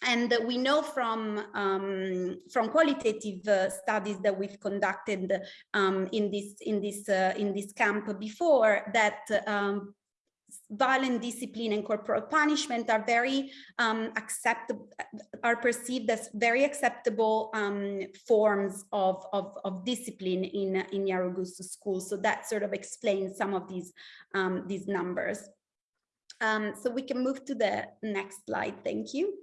and we know from um, from qualitative uh, studies that we've conducted um, in this in this uh, in this camp before that um, violent discipline and corporal punishment are very um, acceptable, are perceived as very acceptable um, forms of, of, of, discipline in, in Nyarugusu schools. So that sort of explains some of these, um, these numbers. Um, so we can move to the next slide. Thank you.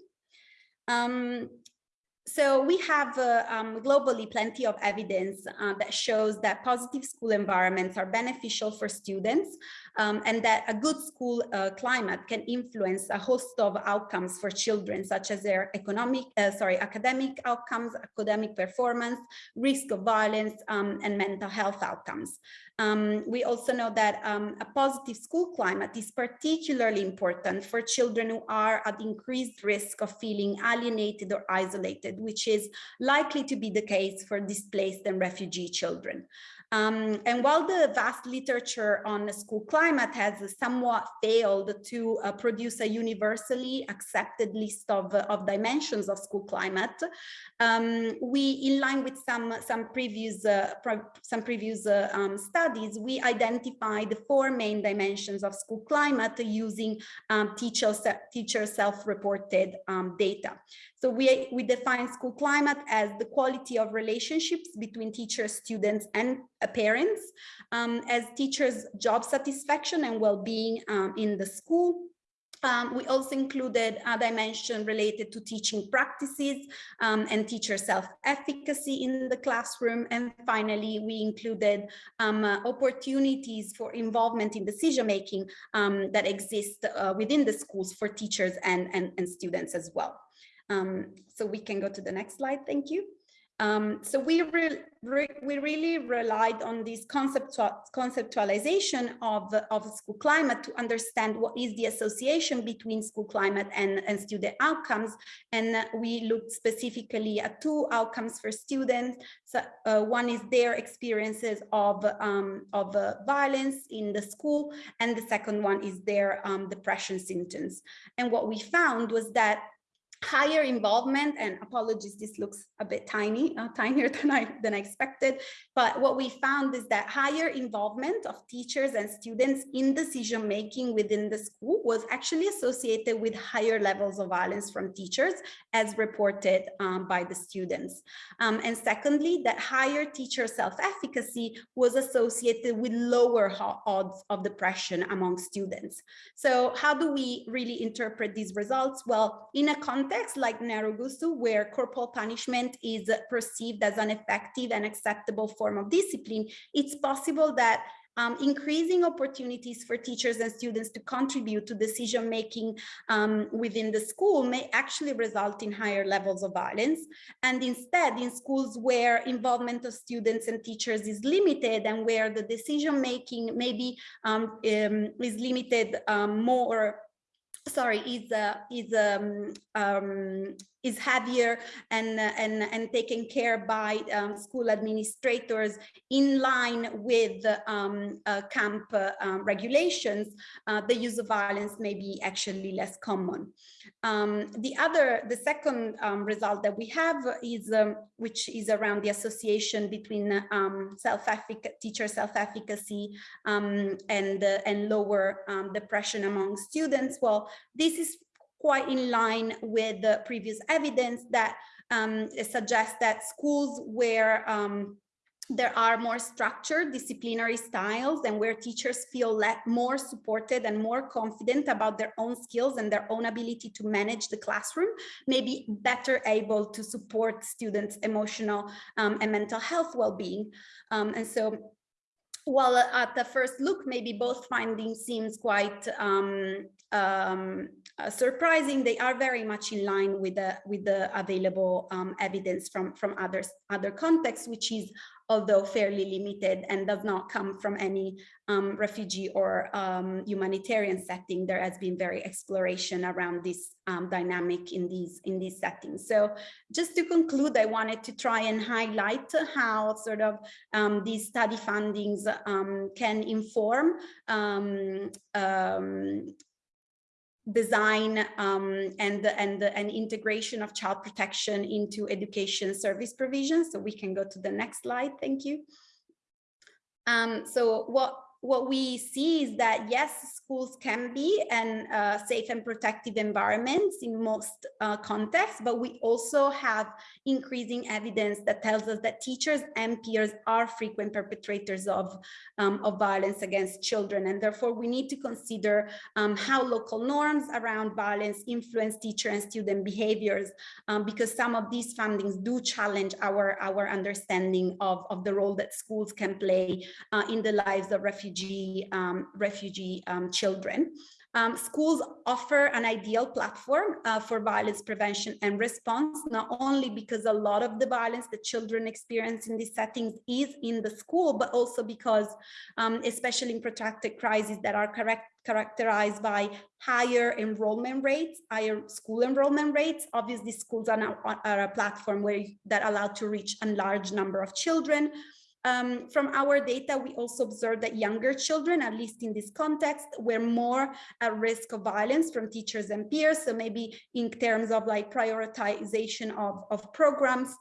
Um, so we have uh, um, globally plenty of evidence uh, that shows that positive school environments are beneficial for students um, and that a good school uh, climate can influence a host of outcomes for children, such as their economic, uh, sorry, academic outcomes, academic performance, risk of violence, um, and mental health outcomes. Um, we also know that um, a positive school climate is particularly important for children who are at increased risk of feeling alienated or isolated, which is likely to be the case for displaced and refugee children. Um, and while the vast literature on school climate has somewhat failed to uh, produce a universally accepted list of, uh, of dimensions of school climate, um, we, in line with some, some previous, uh, some previous uh, um, studies, we identified four main dimensions of school climate using um, teacher, teacher self-reported um, data. So we, we define school climate as the quality of relationships between teachers, students, and uh, parents, um, as teachers' job satisfaction and well-being um, in the school, um, we also included a dimension related to teaching practices um, and teacher self-efficacy in the classroom. And finally, we included um, uh, opportunities for involvement in decision-making um, that exist uh, within the schools for teachers and, and, and students as well. Um, so we can go to the next slide. Thank you. Um, so we, re re we really relied on this conceptual conceptualization of, of school climate to understand what is the association between school climate and, and student outcomes. And we looked specifically at two outcomes for students. So uh, one is their experiences of, um, of uh, violence in the school, and the second one is their um, depression symptoms. And what we found was that higher involvement and apologies this looks a bit tiny uh, tinier than i than i expected. But what we found is that higher involvement of teachers and students in decision making within the school was actually associated with higher levels of violence from teachers as reported um, by the students. Um, and secondly that higher teacher self-efficacy was associated with lower odds of depression among students. So how do we really interpret these results? Well in a context context like Nyarugusu, where corporal punishment is perceived as an effective and acceptable form of discipline, it's possible that um, increasing opportunities for teachers and students to contribute to decision making um, within the school may actually result in higher levels of violence. And instead, in schools where involvement of students and teachers is limited and where the decision making maybe um, um is limited um, more sorry is uh, is um, um, is heavier and and and taken care by um, school administrators in line with um, uh, camp uh, um, regulations uh, the use of violence may be actually less common. Um, the other the second result that we have is which is around the association between self-efficacy teacher self-efficacy and uh, and lower depression among students. Well this is quite in line with the previous evidence that um, suggests that schools where um, there are more structured disciplinary styles and where teachers feel more supported and more confident about their own skills and their own ability to manage the classroom, may be better able to support students' emotional um, and mental health well-being. Um, and so while at the first look, maybe both findings seems quite um, um, uh, surprising, they are very much in line with the with the available um, evidence from from others other contexts, which is although fairly limited and does not come from any um, refugee or um, humanitarian setting, there has been very exploration around this um, dynamic in these in these settings. So just to conclude, I wanted to try and highlight how sort of um, these study fundings can inform design um, and and and integration of child protection into education service provision. So we can go to the next slide. Thank you. Um, so what what we see is that yes, schools can be and uh, safe and protective environments in most uh, contexts, but we also have increasing evidence that tells us that teachers and peers are frequent perpetrators of, um, of violence against children. And therefore we need to consider um, how local norms around violence influence teacher and student behaviors, um, because some of these findings do challenge our, our understanding of, of the role that schools can play uh, in the lives of refugees refugee, um, refugee um, children. Um, schools offer an ideal platform uh, for violence prevention and response, not only because a lot of the violence that children experience in these settings is in the school, but also because, um, especially in protracted crises that are correct, characterized by higher enrollment rates, higher school enrollment rates. Obviously, schools are now are a platform where that allow to reach a large number of children, um, from our data, we also observed that younger children, at least in this context, were more at risk of violence from teachers and peers. So maybe in terms of like prioritization of, of programs,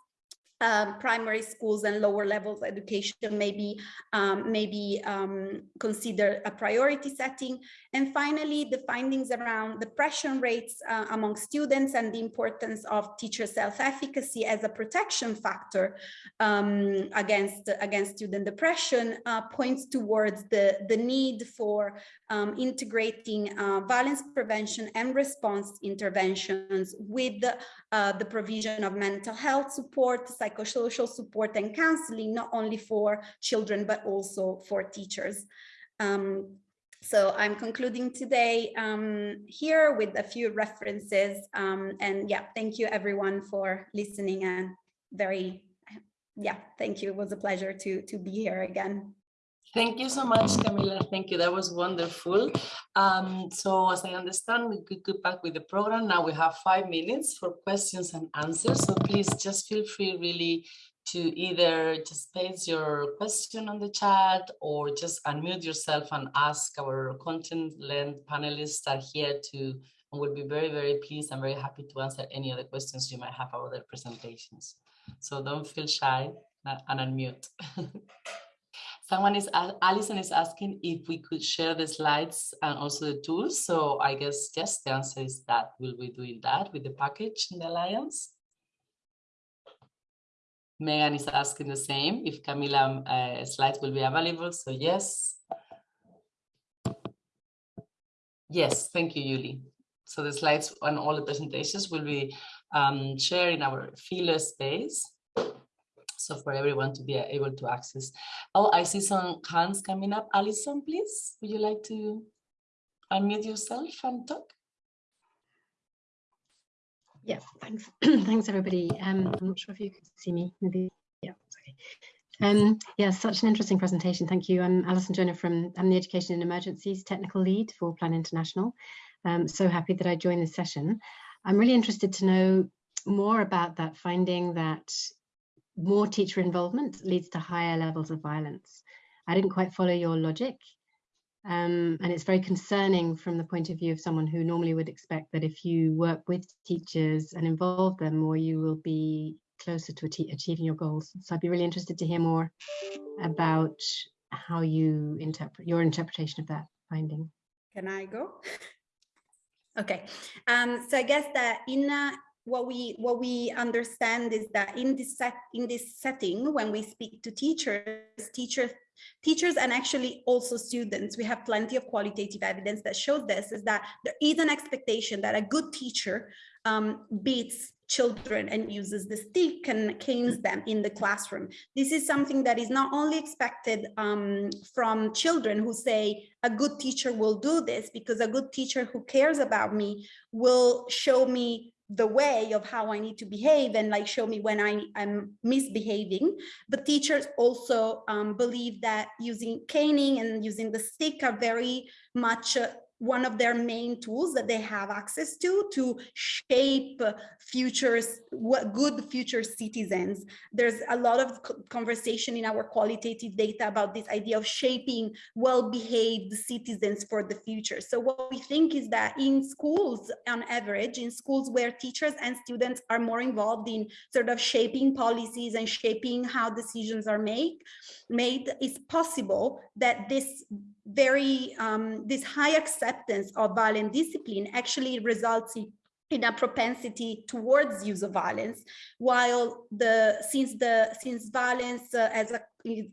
um, primary schools and lower levels education maybe um, maybe um, consider a priority setting and finally the findings around depression rates uh, among students and the importance of teacher self-efficacy as a protection factor um, against against student depression uh, points towards the the need for um, integrating uh, violence prevention and response interventions with uh, the provision of mental health support psychosocial support and counseling, not only for children, but also for teachers. Um, so I'm concluding today um, here with a few references. Um, and yeah, thank you everyone for listening and very, yeah, thank you. It was a pleasure to, to be here again. Thank you so much, Camilla. Thank you. That was wonderful. Um, so as I understand, we could go back with the program. Now we have five minutes for questions and answers. So please just feel free really to either just paste your question on the chat or just unmute yourself and ask our content-led panelists are here to and we'll be very, very pleased and very happy to answer any other questions you might have about their presentations. So don't feel shy and unmute. Someone is, Alison is asking if we could share the slides and also the tools. So I guess, yes, the answer is that we'll be doing that with the package in the Alliance. Megan is asking the same, if Camilla uh, slides will be available. So yes. Yes, thank you, Yuli. So the slides and all the presentations will be um, shared in our Feeler space so for everyone to be able to access. Oh, I see some hands coming up. Alison, please, would you like to unmute yourself and talk? Yeah, thanks. thanks, everybody. Um, I'm not sure if you can see me. Maybe, yeah, okay. Um, yeah, such an interesting presentation. Thank you. I'm Alison Jonah from I'm the Education in Emergencies Technical Lead for Plan International. I'm so happy that I joined this session. I'm really interested to know more about that finding that more teacher involvement leads to higher levels of violence. I didn't quite follow your logic. Um, and it's very concerning from the point of view of someone who normally would expect that if you work with teachers and involve them more, you will be closer to achieving your goals. So I'd be really interested to hear more about how you interpret your interpretation of that finding. Can I go? Okay, um, so I guess that in uh, what we what we understand is that in this set in this setting, when we speak to teachers, teachers teachers and actually also students, we have plenty of qualitative evidence that shows this, is that there is an expectation that a good teacher um, beats children and uses the stick and canes them in the classroom. This is something that is not only expected um, from children who say a good teacher will do this because a good teacher who cares about me will show me the way of how I need to behave and like show me when I am misbehaving. But teachers also um, believe that using caning and using the stick are very much uh, one of their main tools that they have access to to shape futures what good future citizens. There's a lot of conversation in our qualitative data about this idea of shaping well-behaved citizens for the future. So what we think is that in schools on average in schools where teachers and students are more involved in sort of shaping policies and shaping how decisions are made made it's possible that this very um, this high acceptance of violent discipline actually results in in a propensity towards use of violence while the since the since violence uh, as a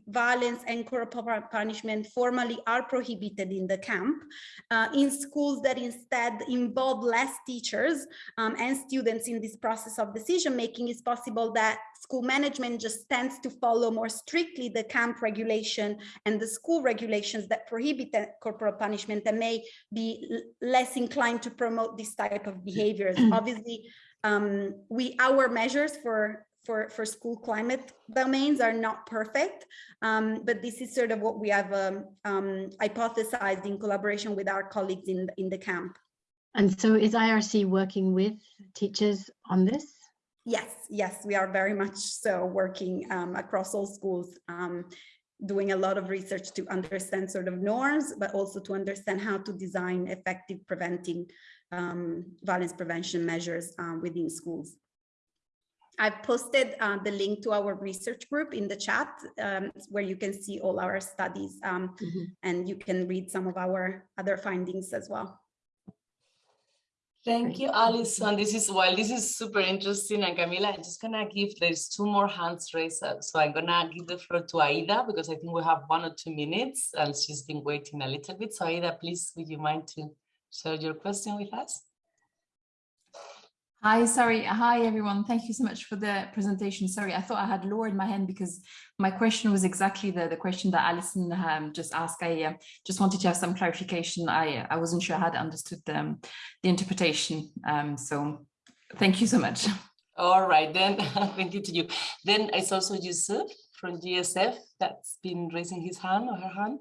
violence and corporal punishment formally are prohibited in the camp uh, in schools that instead involve less teachers um, and students in this process of decision making it's possible that school management just tends to follow more strictly the camp regulation and the school regulations that prohibit corporal punishment and may be less inclined to promote this type of behaviors obviously um, we our measures for for, for school climate domains are not perfect, um, but this is sort of what we have um, um, hypothesized in collaboration with our colleagues in, in the camp. And so is IRC working with teachers on this? Yes, yes, we are very much so working um, across all schools, um, doing a lot of research to understand sort of norms, but also to understand how to design effective preventing um, violence prevention measures within schools. I've posted uh, the link to our research group in the chat um, where you can see all our studies um, mm -hmm. and you can read some of our other findings as well. Thank you, Alison. This is well, this is super interesting. And Camilla, I'm just gonna give there's two more hands raised up. So I'm gonna give the floor to Aida because I think we have one or two minutes and she's been waiting a little bit. So Aida, please, would you mind to share your question with us? Hi, sorry. Hi, everyone. Thank you so much for the presentation. Sorry, I thought I had lowered my hand because my question was exactly the, the question that Alison um, just asked. I uh, just wanted to have some clarification. I, I wasn't sure I had understood the, um, the interpretation. Um, so thank you so much. All right, then thank you to you. Then it's also Yusuf from GSF that's been raising his hand or her hand.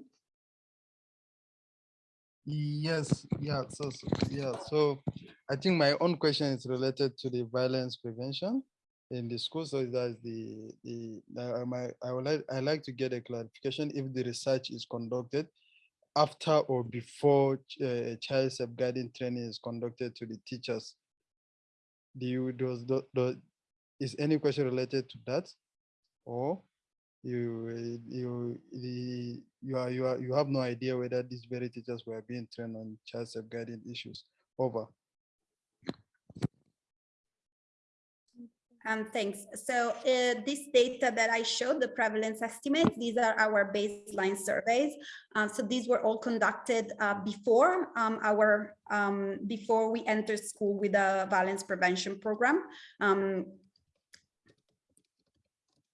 Yes, yeah, so, so, yeah, so I think my own question is related to the violence prevention in the school. So that's the the my I would like I like to get a clarification if the research is conducted after or before uh, child safeguarding training is conducted to the teachers. Do you does, does is any question related to that, or you you the you are you are you have no idea whether these very teachers were being trained on child safeguarding issues over Um, thanks. So uh, this data that I showed, the prevalence estimates, these are our baseline surveys. Uh, so these were all conducted uh, before um, our um, before we entered school with a violence prevention program. Um,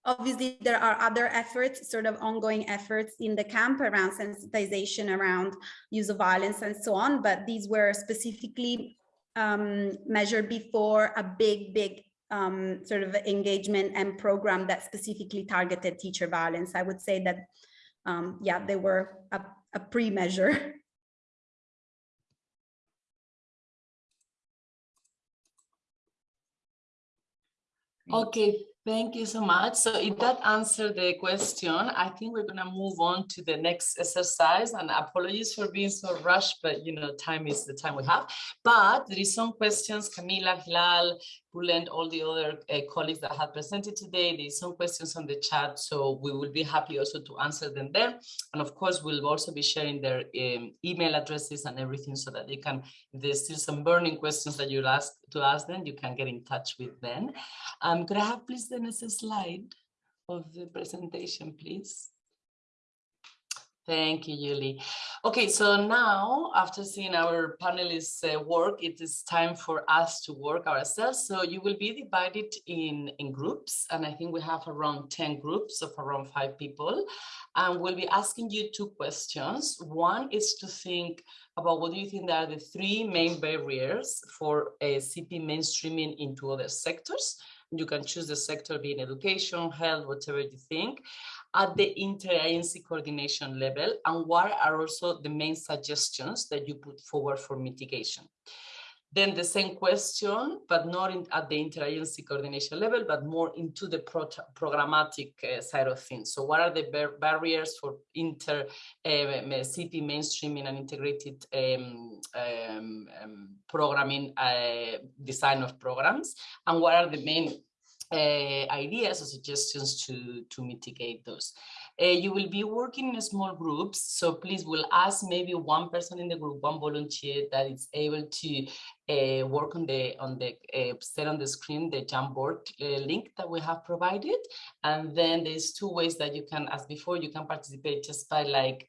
Obviously, there are other efforts, sort of ongoing efforts in the camp around sensitization, around use of violence and so on, but these were specifically um, measured before a big, big um, sort of engagement and program that specifically targeted teacher violence. I would say that, um, yeah, they were a, a pre-measure. Okay, Thank you so much. So if that answered the question, I think we're gonna move on to the next exercise and apologies for being so rushed, but you know, time is the time we have. But there is some questions, Camilla, Hilal, Bulent, all the other uh, colleagues that have presented today. There's some questions on the chat, so we will be happy also to answer them there. And of course, we'll also be sharing their um, email addresses and everything so that they can, if there's still some burning questions that you'll ask to ask them, you can get in touch with them. Um, could I have please the next slide of the presentation, please? Thank you, Julie. Okay, so now after seeing our panelists uh, work, it is time for us to work ourselves. So you will be divided in, in groups, and I think we have around 10 groups of around five people. And we'll be asking you two questions. One is to think about what do you think are the three main barriers for a CP mainstreaming into other sectors. You can choose the sector being education, health, whatever you think at the interagency coordination level and what are also the main suggestions that you put forward for mitigation. Then the same question, but not in, at the interagency coordination level, but more into the pro programmatic uh, side of things. So what are the bar barriers for inter uh, CP mainstreaming and integrated um, um, um, programming uh, design of programs? And what are the main uh, ideas or suggestions to, to mitigate those. Uh, you will be working in small groups, so please we'll ask maybe one person in the group, one volunteer that is able to uh, work on the on the uh, set on the screen the Jamboard uh, link that we have provided, and then there's two ways that you can, as before, you can participate just by like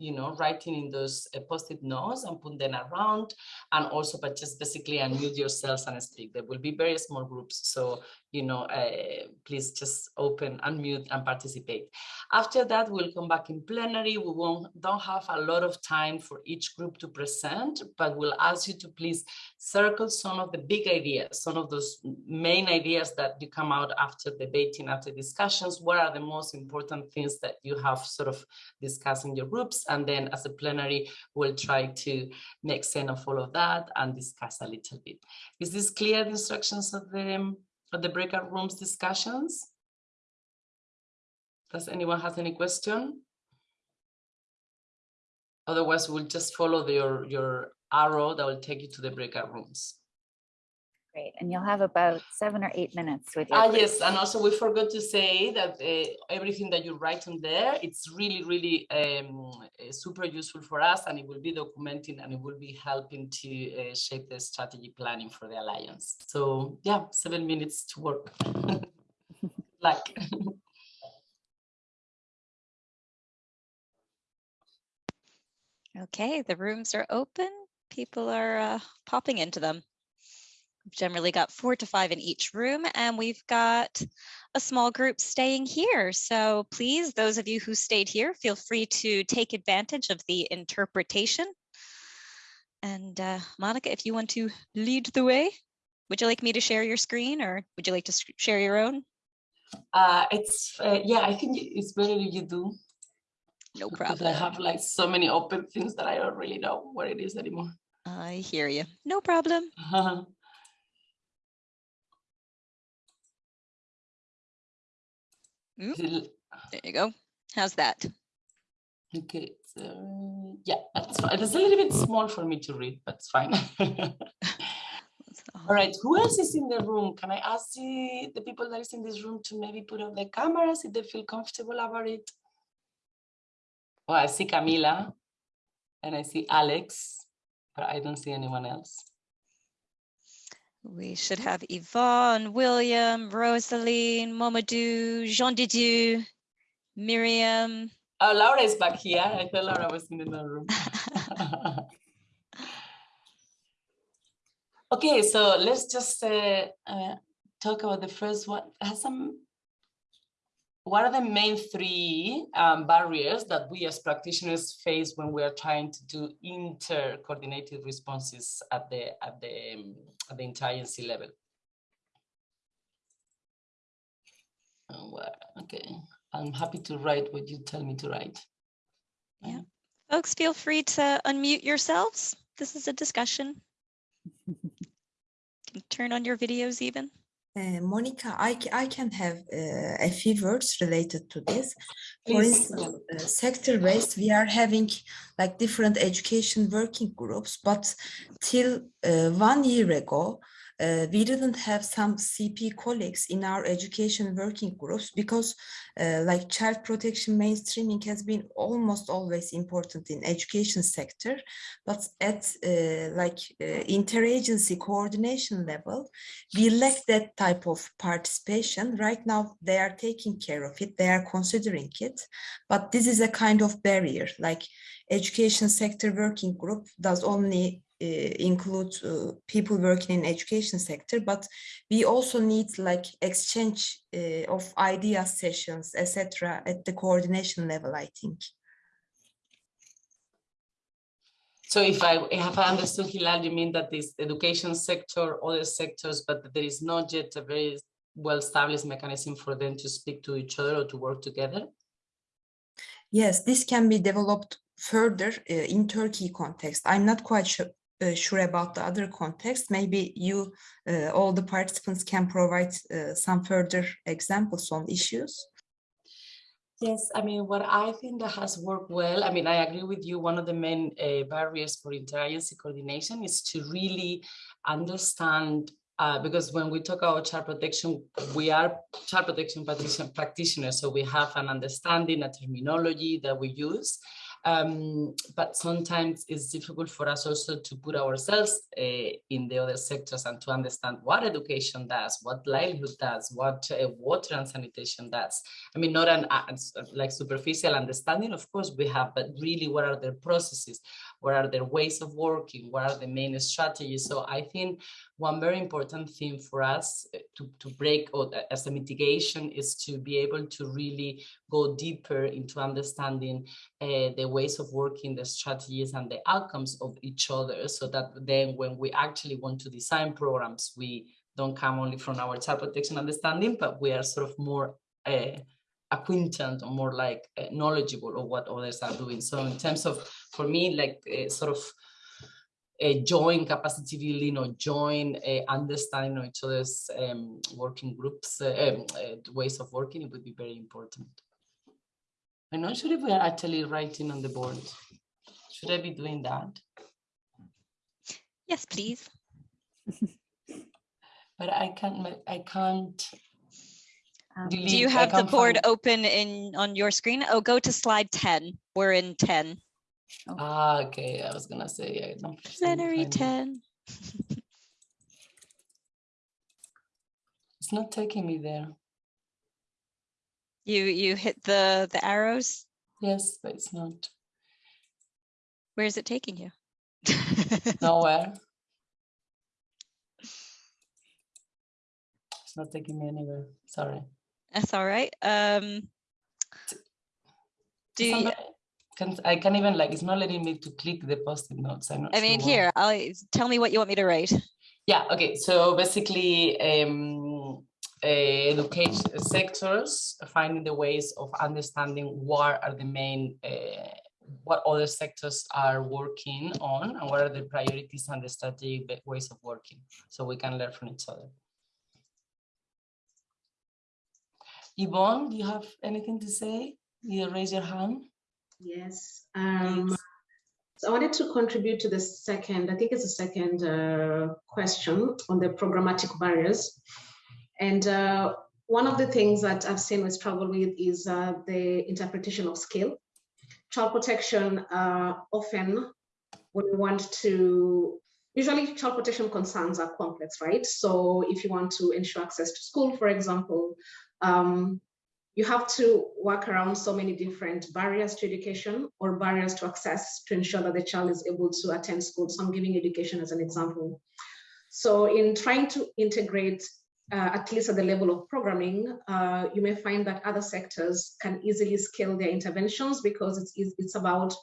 you know, writing in those uh, post-it notes and put them around and also, but just basically unmute yourselves and speak. There will be very small groups. So, you know, uh, please just open, unmute and participate. After that, we'll come back in plenary. We won't, don't have a lot of time for each group to present, but we'll ask you to please circle some of the big ideas, some of those main ideas that you come out after debating, after discussions. What are the most important things that you have sort of discussed in your groups? And then as a plenary, we'll try to make sense of all of that and discuss a little bit. Is this clear, the instructions of the, of the breakout rooms discussions? Does anyone have any question? Otherwise, we'll just follow the, your, your arrow that will take you to the breakout rooms. Great, and you'll have about seven or eight minutes with your Ah, yes, and also we forgot to say that uh, everything that you write on there, it's really, really um, super useful for us and it will be documenting and it will be helping to uh, shape the strategy planning for the Alliance. So yeah, seven minutes to work. like. Okay, the rooms are open. People are uh, popping into them. We've generally got four to five in each room, and we've got a small group staying here. So please, those of you who stayed here, feel free to take advantage of the interpretation. And uh, Monica, if you want to lead the way, would you like me to share your screen or would you like to share your own? Uh, it's, uh, yeah, I think it's better if you do. No Because I have like so many open things that I don't really know what it is anymore. I hear you. No problem. Oop, mm-hmm. There you go. How's that? Okay, so yeah, that's fine. It's a little bit small for me to read, but it's fine. All right, who else is in the room? Can I ask the, the people that is in this room to maybe put on the cameras if they feel comfortable about it? Oh, I see Camilla and I see Alex, but I don't see anyone else. We should have Yvonne, William, Rosaline, Momadou, Jean Didier, Miriam. Oh, Laura is back here. I thought Laura was in another room. okay, so let's just uh, uh, talk about the first one. Has some what are the main three um, barriers that we as practitioners face when we are trying to do inter-coordinated responses at the at the um, at the interagency level? Oh, well, okay, I'm happy to write what you tell me to write. Yeah. Folks, feel free to unmute yourselves. This is a discussion. Can turn on your videos even. Uh, Monica, I, I can have uh, a few words related to this. For instance, uh, sector-based, we are having like different education working groups, but till uh, one year ago, uh, we didn't have some CP colleagues in our education working groups because uh, like child protection mainstreaming has been almost always important in education sector, but at uh, like uh, interagency coordination level, we lack that type of participation. Right now, they are taking care of it, they are considering it, but this is a kind of barrier, like education sector working group does only include uh, people working in education sector, but we also need like exchange uh, of idea sessions, etc. at the coordination level, I think. So if I I understood Hilal, you mean that this education sector, other sectors, but there is not yet a very well-established mechanism for them to speak to each other or to work together? Yes, this can be developed further uh, in Turkey context. I'm not quite sure, uh, sure about the other context. Maybe you, uh, all the participants can provide uh, some further examples on issues. Yes, I mean, what I think that has worked well, I mean, I agree with you. One of the main uh, barriers for interagency coordination is to really understand, uh, because when we talk about child protection, we are child protection practition- practitioners, so we have an understanding, a terminology that we use. Um, but sometimes it's difficult for us also to put ourselves uh, in the other sectors and to understand what education does, what livelihood does, what uh, water and sanitation does. I mean, not an uh, like superficial understanding, of course we have, but really what are the processes? What are their ways of working? What are the main strategies? So I think one very important thing for us uh, to, to break or uh, as a mitigation is to be able to really go deeper into understanding uh, the ways of working, the strategies and the outcomes of each other so that then when we actually want to design programs, we don't come only from our child protection understanding, but we are sort of more uh, acquainted or more like knowledgeable of what others are doing. So in terms of, for me, like uh, sort of a joint capacity building or joint uh, understanding of each other's um, working groups, uh, um, ways of working, it would be very important. I'm not sure if we are actually writing on the board. Should I be doing that? Yes, please. But I can't, I can't. Do you have the board find- open in on your screen? Oh, go to slide 10. We're in 10. Ah, okay, I was gonna say, I don't. Plenary 10. It's not taking me there. You you hit the the arrows. Yes, but it's not Where is it taking you? nowhere. It's not taking me anywhere, sorry. That's all right. Um, do you, Can, I can't even like, it's not letting me to click the post-it notes. I'm not I mean, here, I'll tell me what you want me to write. Yeah, okay, so basically, um, uh, education sectors, finding the ways of understanding what are the main, uh, what other sectors are working on and what are the priorities and the strategic ways of working, so we can learn from each other. Yvonne, do you have anything to say? You raise your hand. Yes. Um, so I wanted to contribute to the second, I think it's the second uh, question on the programmatic barriers. And uh, one of the things that I've seen we struggle with is uh, the interpretation of skill. Child protection uh, often, when we want to, usually child protection concerns are complex, right? So if you want to ensure access to school, for example, um, you have to work around so many different barriers to education or barriers to access to ensure that the child is able to attend school. So I'm giving education as an example. So in trying to integrate, uh, at least at the level of programming, uh, you may find that other sectors can easily scale their interventions because it's, it's about,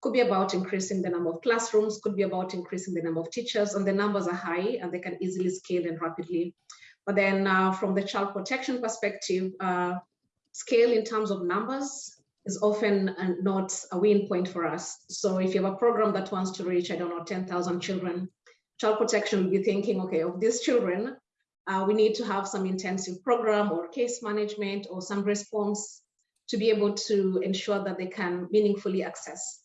could be about increasing the number of classrooms, could be about increasing the number of teachers, and the numbers are high and they can easily scale and rapidly. But then uh, from the child protection perspective, uh, scale in terms of numbers is often uh, not a win point for us. So if you have a program that wants to reach, I don't know, 10,000 children, child protection will be thinking, okay, of these children, uh, we need to have some intensive program or case management or some response to be able to ensure that they can meaningfully access.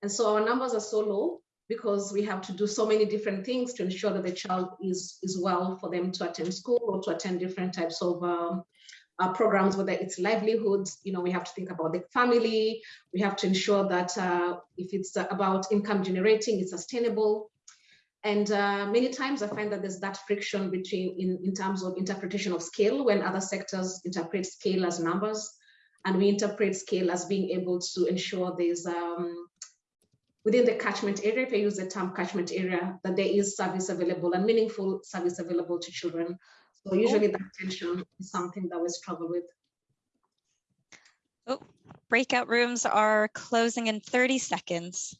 And so our numbers are so low because we have to do so many different things to ensure that the child is, is well for them to attend school or to attend different types of um, uh, programs, whether it's livelihoods, you know, we have to think about the family. We have to ensure that uh, if it's about income generating, it's sustainable. And uh, many times I find that there's that friction between in, in terms of interpretation of scale when other sectors interpret scale as numbers and we interpret scale as being able to ensure there's um, within the catchment area, if I use the term catchment area, that there is service available and meaningful service available to children. So usually that tension is something that we struggle with. Oh, breakout rooms are closing in 30 seconds.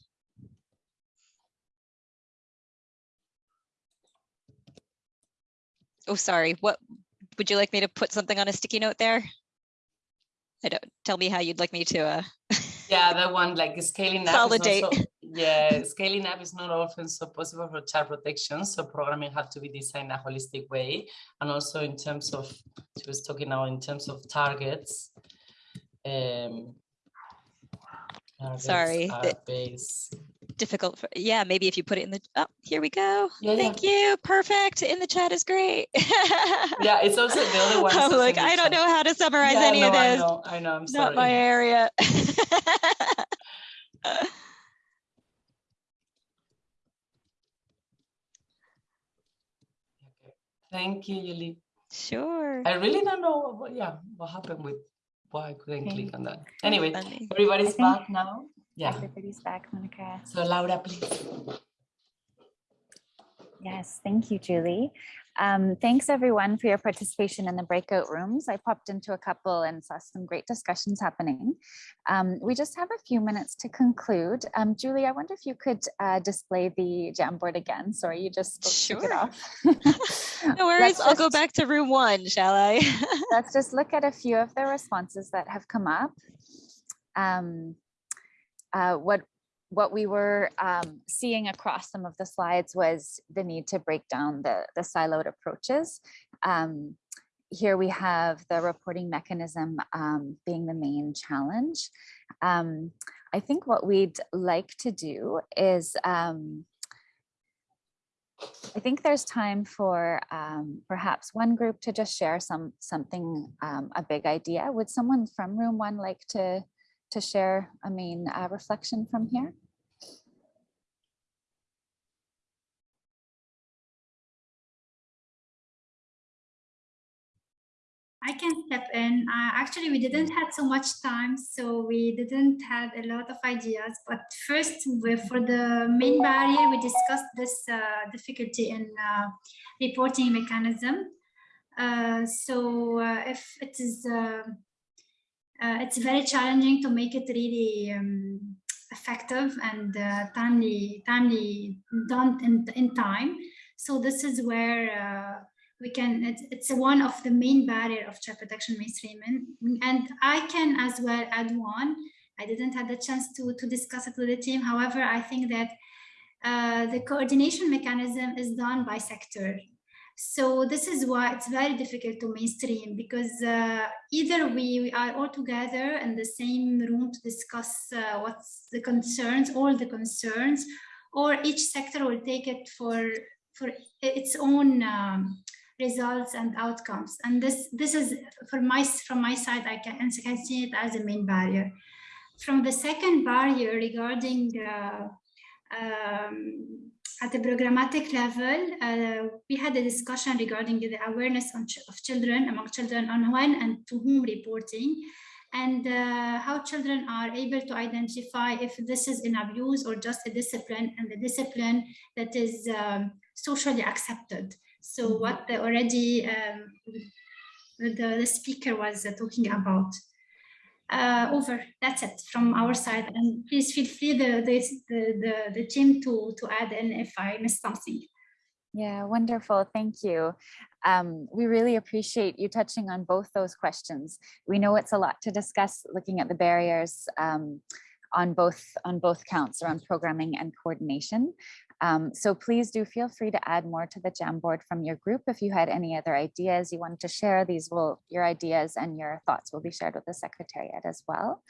Oh, sorry. What would you like me to put something on a sticky note there? I don't tell me how you'd like me to uh yeah that one like scaling up Consolidate. Yeah scaling up is not often so possible for child protection so programming have to be designed a holistic way and also in terms of she was talking now in terms of targets um targets Sorry, difficult for yeah maybe if you put it in the oh here we go Yeah, yeah. thank you perfect in the chat is great yeah it's also the other one I'm like I don't know how to summarize yeah, any no, of this. I know, I know, I'm sorry. not my area Thank you, Yuli. Sure. I really don't know what, yeah, what happened with why I couldn't Okay. click on that. Anyway, everybody's back now. Yeah. Everybody's back, Monica. So Laura, please. Yes, thank you, Julie. Um, thanks everyone for your participation in the breakout rooms. I popped into a couple and saw some great discussions happening. Um, we just have a few minutes to conclude. Um, Julie, I wonder if you could uh, display the Jamboard again. Sorry, you just spoke- took it off. no worries Let's I'll go back to room one shall I Let's just look at a few of the responses that have come up. Um, uh, what what we were um, seeing across some of the slides was the need to break down the, the siloed approaches. Um, here we have the reporting mechanism um, being the main challenge. Um, I think what we'd like to do is um, I think there's time for um, perhaps one group to just share some something, um, a big idea. Would someone from room one like to to share a main uh, reflection from here? I can step in. Uh, actually, we didn't have so much time, so we didn't have a lot of ideas. But first, for the main barrier, we discussed this uh, difficulty in uh, reporting mechanism. Uh, so uh, if it is, uh, it's very challenging to make it really um, effective and uh, timely, timely done in, in time. So this is where uh, we can it's, it's one of the main barrier of child protection mainstreaming and i can as well add one. I didn't have the chance to to discuss it with the team. However i think that uh, the coordination mechanism is done by sector so this is why it's very difficult to mainstream because uh, either we, we are all together in the same room to discuss uh, what's the concerns all the concerns or each sector will take it for for its own um, results and outcomes. And this this is for my from my side, I can, I can see it as a main barrier. From the second barrier regarding uh, um, at the programmatic level, uh, we had a discussion regarding the awareness on of children among children on when and to whom reporting and uh, how children are able to identify if this is an abuse or just a discipline and the discipline that is um, socially accepted. So what the already um, the, the speaker was uh, talking about. Uh, over, that's it from our side. And please feel free the, the, the, the team to, to add in if I missed something. Yeah, wonderful. Thank you. Um, we really appreciate you touching on both those questions. We know it's a lot to discuss looking at the barriers um, on both on both counts around programming and coordination. Um, so please do feel free to add more to the Jamboard from your group. If you had any other ideas you wanted to share, these will, your ideas and your thoughts will be shared with the Secretariat as well.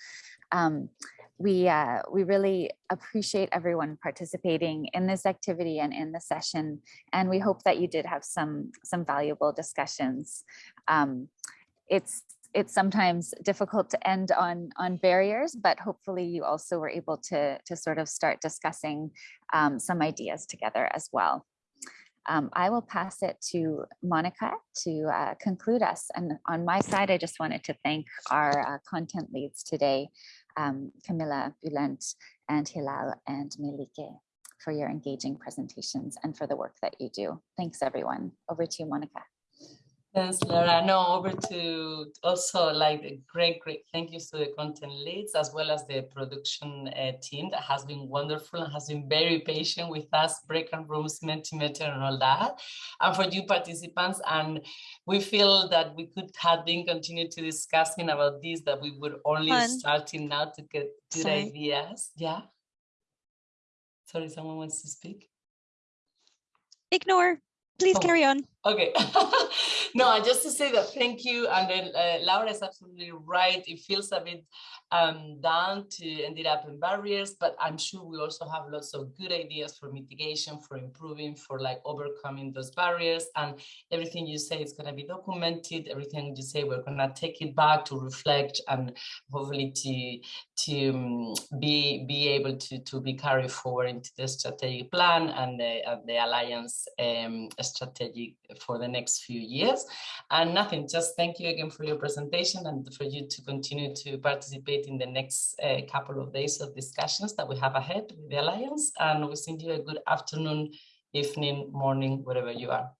Um, we, uh, we really appreciate everyone participating in this activity and in the session. And we hope that you did have some, some valuable discussions. Um, it's it's sometimes difficult to end on on barriers, but hopefully you also were able to to sort of start discussing um, some ideas together as well. Um, I will pass it to Monica to uh, conclude us. And on my side, I just wanted to thank our uh, content leads today, um, Camilla Bulent and Hilal and Melike for your engaging presentations and for the work that you do. Thanks everyone. Over to you, Monica. Thanks, Laura. No, over to also like a great, great thank you to the content leads as well as the production uh, team that has been wonderful and has been very patient with us, break and rooms, Mentimeter and all that. And for you participants, and we feel that we could have been continued to discussing about this, that we would only Fun. starting now to get good Sorry. ideas. Yeah. Sorry, someone wants to speak. Ignore. Please Oh. carry on. Okay. no, just to say that thank you. And then uh, Laura is absolutely right. It feels a bit um, down to ended up in barriers, but I'm sure we also have lots of good ideas for mitigation, for improving, for like overcoming those barriers. And everything you say is going to be documented. Everything you say, we're going to take it back to reflect and hopefully to to um, be be able to to be carried forward into the strategic plan and the, the alliance um, strategy for the next few years. And nothing, just thank you again for your presentation and for you to continue to participate in the next uh, couple of days of discussions that we have ahead with the alliance. And we send you a good afternoon, evening, morning, wherever you are.